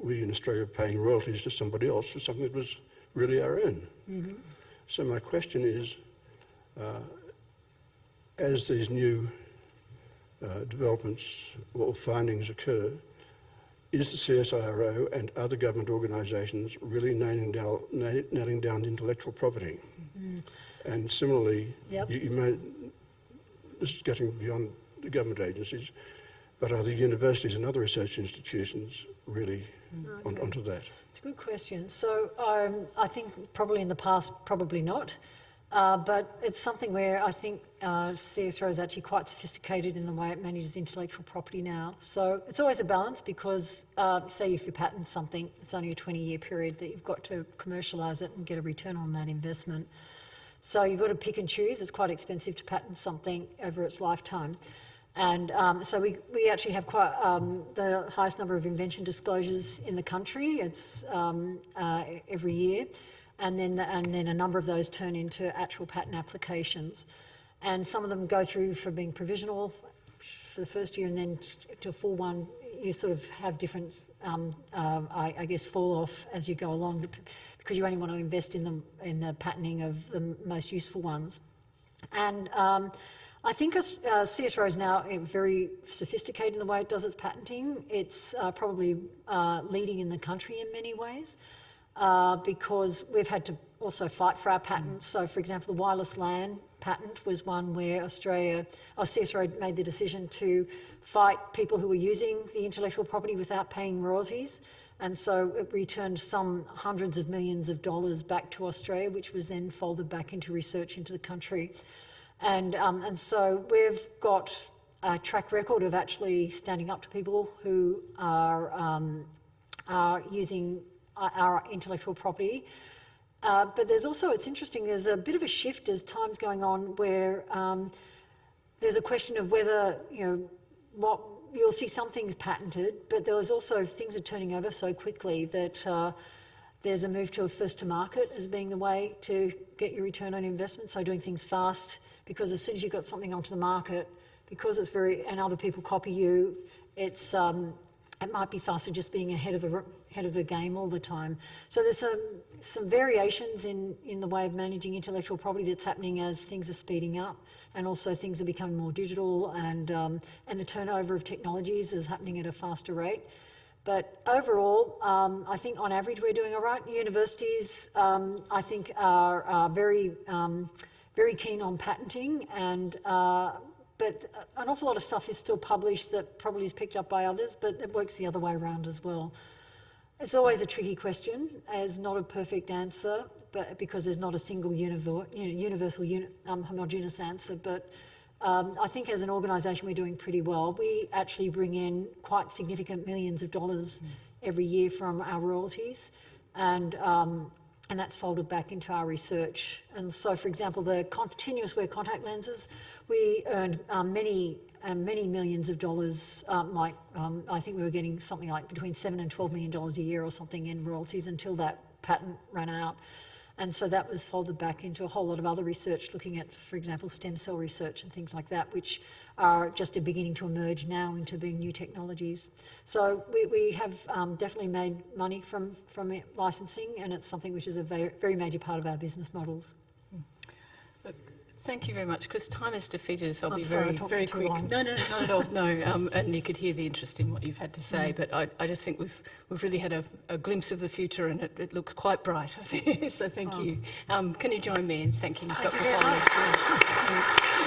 we in Australia are paying royalties to somebody else for something that was really our own. So my question is, uh, as these new uh, developments or findings occur, is the CSIRO and other government organisations really nailing down, nailing down intellectual property? And similarly, Yep. you, you may, this is getting beyond the government agencies, but are the universities and other research institutions really on, Okay. onto that? It's a good question. So um, I think probably in the past, probably not. Uh, but it's something where I think uh, CSIRO is actually quite sophisticated in the way it manages intellectual property now. So it's always a balance because, uh, say, if you patent something, it's only a 20 year period that you've got to commercialise it and get a return on that investment. So you've got to pick and choose. It's quite expensive to patent something over its lifetime. And um, so we, we actually have quite um, the highest number of invention disclosures in the country. It's um, uh, every year. And then, and then a number of those turn into actual patent applications. And some of them go through from being provisional for the first year and then to a full one. You sort of have different, um, uh, I, I guess, fall off as you go along because you only want to invest in the, in the patenting of the most useful ones. And um, I think uh, CSIRO is now very sophisticated in the way it does its patenting. It's uh, probably uh, leading in the country in many ways uh, because we've had to also fight for our patents. So, for example, the wireless LAN patent was one where Australia, or CSIRO made the decision to fight people who were using the intellectual property without paying royalties. And so it returned some hundreds of millions of dollars back to Australia, which was then folded back into research into the country. And, um, and so we've got a track record of actually standing up to people who are, um, are using our intellectual property. Uh, but there's also, it's interesting, there's a bit of a shift as time's going on where um, there's a question of whether, you know, what you'll see some things patented, but there was also things are turning over so quickly that uh, there's a move to a first to market as being the way to get your return on investment. So doing things fast, because as soon as you've got something onto the market, because it's very, and other people copy you, it's, um, it might be faster just being ahead of the ahead of the game all the time. So there's some some variations in in the way of managing intellectual property that's happening as things are speeding up, and also things are becoming more digital, and um, and the turnover of technologies is happening at a faster rate. But overall, um, I think on average we're doing all right. Universities, um, I think, are, are very um, very keen on patenting and. Uh, but an awful lot of stuff is still published that probably is picked up by others, but it works the other way around as well. It's always a tricky question, as not a perfect answer, but because there's not a single univer, you know, universal, uni, um, homogeneous answer. But um, I think as an organisation we're doing pretty well. We actually bring in quite significant millions of dollars every year from our royalties, and um, and that's folded back into our research. And so, for example, the continuous wear contact lenses, we earned um, many, um, many millions of dollars. Um, like um, I think we were getting something like between seven and twelve million dollars a year or something in royalties until that patent ran out. And so that was folded back into a whole lot of other research, looking at, for example, stem cell research and things like that, which are just beginning to emerge now into being new technologies. So we, we have um, definitely made money from, from licensing, and it's something which is a very, very major part of our business models. Thank you very much, because time has defeated us. I'll I'm be sorry, very, very quick. long. No, no, not at all. No, (laughs) um, and you could hear the interest in what you've had to say. But I, I just think we've we've really had a, a glimpse of the future, and it, it looks quite bright. I think. (laughs) so thank you. Um, can you join me in thanking Dr. you very Foley?